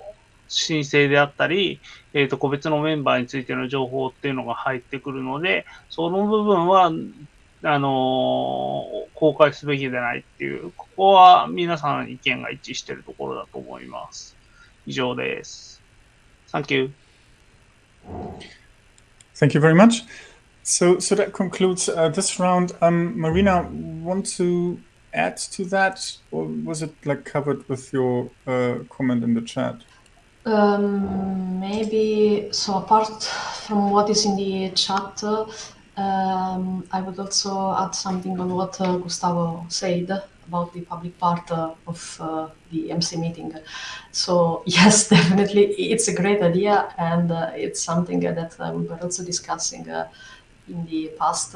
申請であったり、えっ、と、個別のメンバーについての情報っていうのが入ってくるので、その部分は、あの公開すべきでないっていう、ここは皆さん意見が一致しているところだと思います。以上です。Thank you. Thank you very much. So, so that concludes uh, this round. Um, Marina, want to add to that, or was it like covered with your uh, comment in the chat? Um, maybe so. Apart from what is in the chat, um, I would also add something on what uh, Gustavo said about the public part uh, of uh, the MC meeting. So yes, definitely, it's a great idea, and uh, it's something that uh, we were also discussing uh, in the past.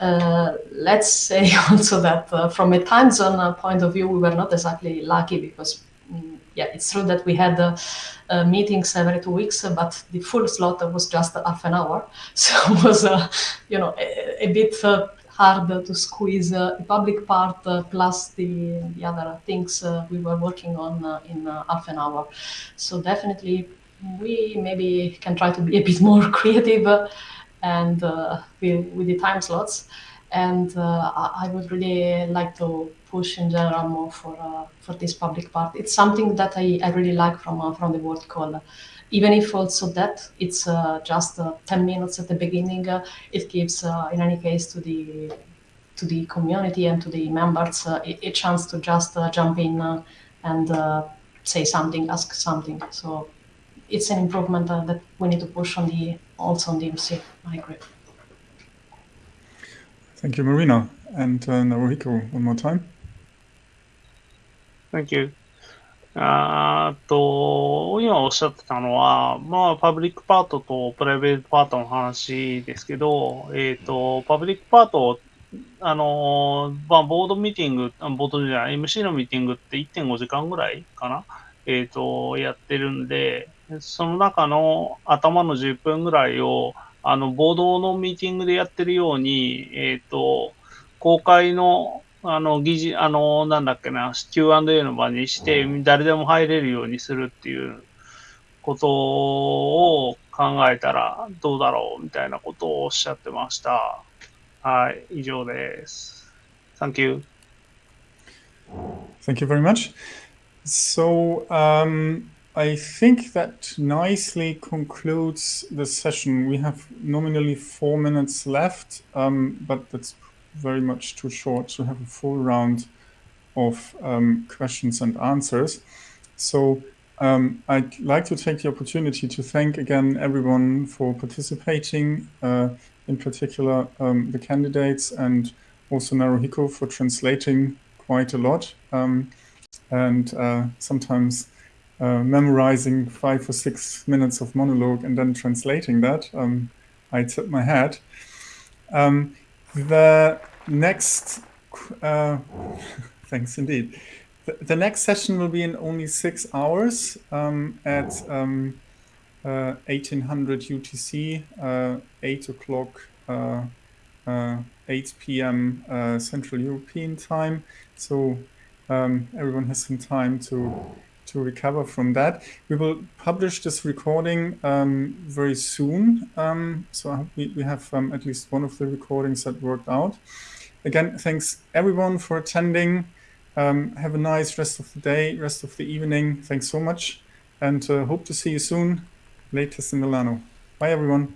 Let's say also that from a time zone point of view, we were not exactly lucky because yeah, it's true that we had uh, uh, meetings every two weeks, uh, but the full slot was just half an hour, so it was uh, you know a, a bit uh, hard to squeeze the public part plus the, the other things we were working on in half an hour. So definitely we maybe can try to be a bit more creative and with, with the time slots. And uh, I would really like to push in general more for uh, for this public part. It's something that I, I really like from uh, from the word call. Even if also that it's uh, just uh, ten minutes at the beginning, uh, it gives uh, in any case to the to the community and to the members a, a chance to just jump in and say something, ask something. So it's an improvement that we need to push on the also on the MC. I agree. Thank you, Marina. And uh, Naruhiko, one more time. Thank you. あと、今おっしゃってたのは、まあ、パブリックパートとプライベートパートの話ですけど、えっ、と、パブリックパート、あのまあ、ボードミーティング、ボードじゃない、MC のミーティングって1.5時間ぐらいかなえっ、と、やってるんで、その中の頭の10分ぐらいを、あの、ボードのミーティングでやってるように、えっ、と、公開の、あの、議事、あの、なんだっけな、Q&A の場にして、誰でも入れるようにするっていうことを考えたらどうだろうみたいなことをおっしゃってました。はい、以上です。Thank you. Thank you very much. So um, I think that nicely concludes the session. We have nominally four minutes left, um, but that's very much too short to have a full round of um, questions and answers. So um, I'd like to take the opportunity to thank again everyone for participating, uh, in particular um, the candidates and also Naruhiko for translating quite a lot um, and uh, sometimes uh, memorizing five or six minutes of monologue and then translating that. Um, I tip my hat. The next, uh, thanks indeed. The, the next session will be in only six hours um, at um, uh, 1800 UTC, uh, 8 o'clock, uh, uh, 8 p.m. Uh, Central European time. So um, everyone has some time to to recover from that. We will publish this recording um, very soon. Um, so we, we have um, at least one of the recordings that worked out. Again, thanks everyone for attending. Um, have a nice rest of the day, rest of the evening. Thanks so much, and uh, hope to see you soon, latest in Milano. Bye, everyone.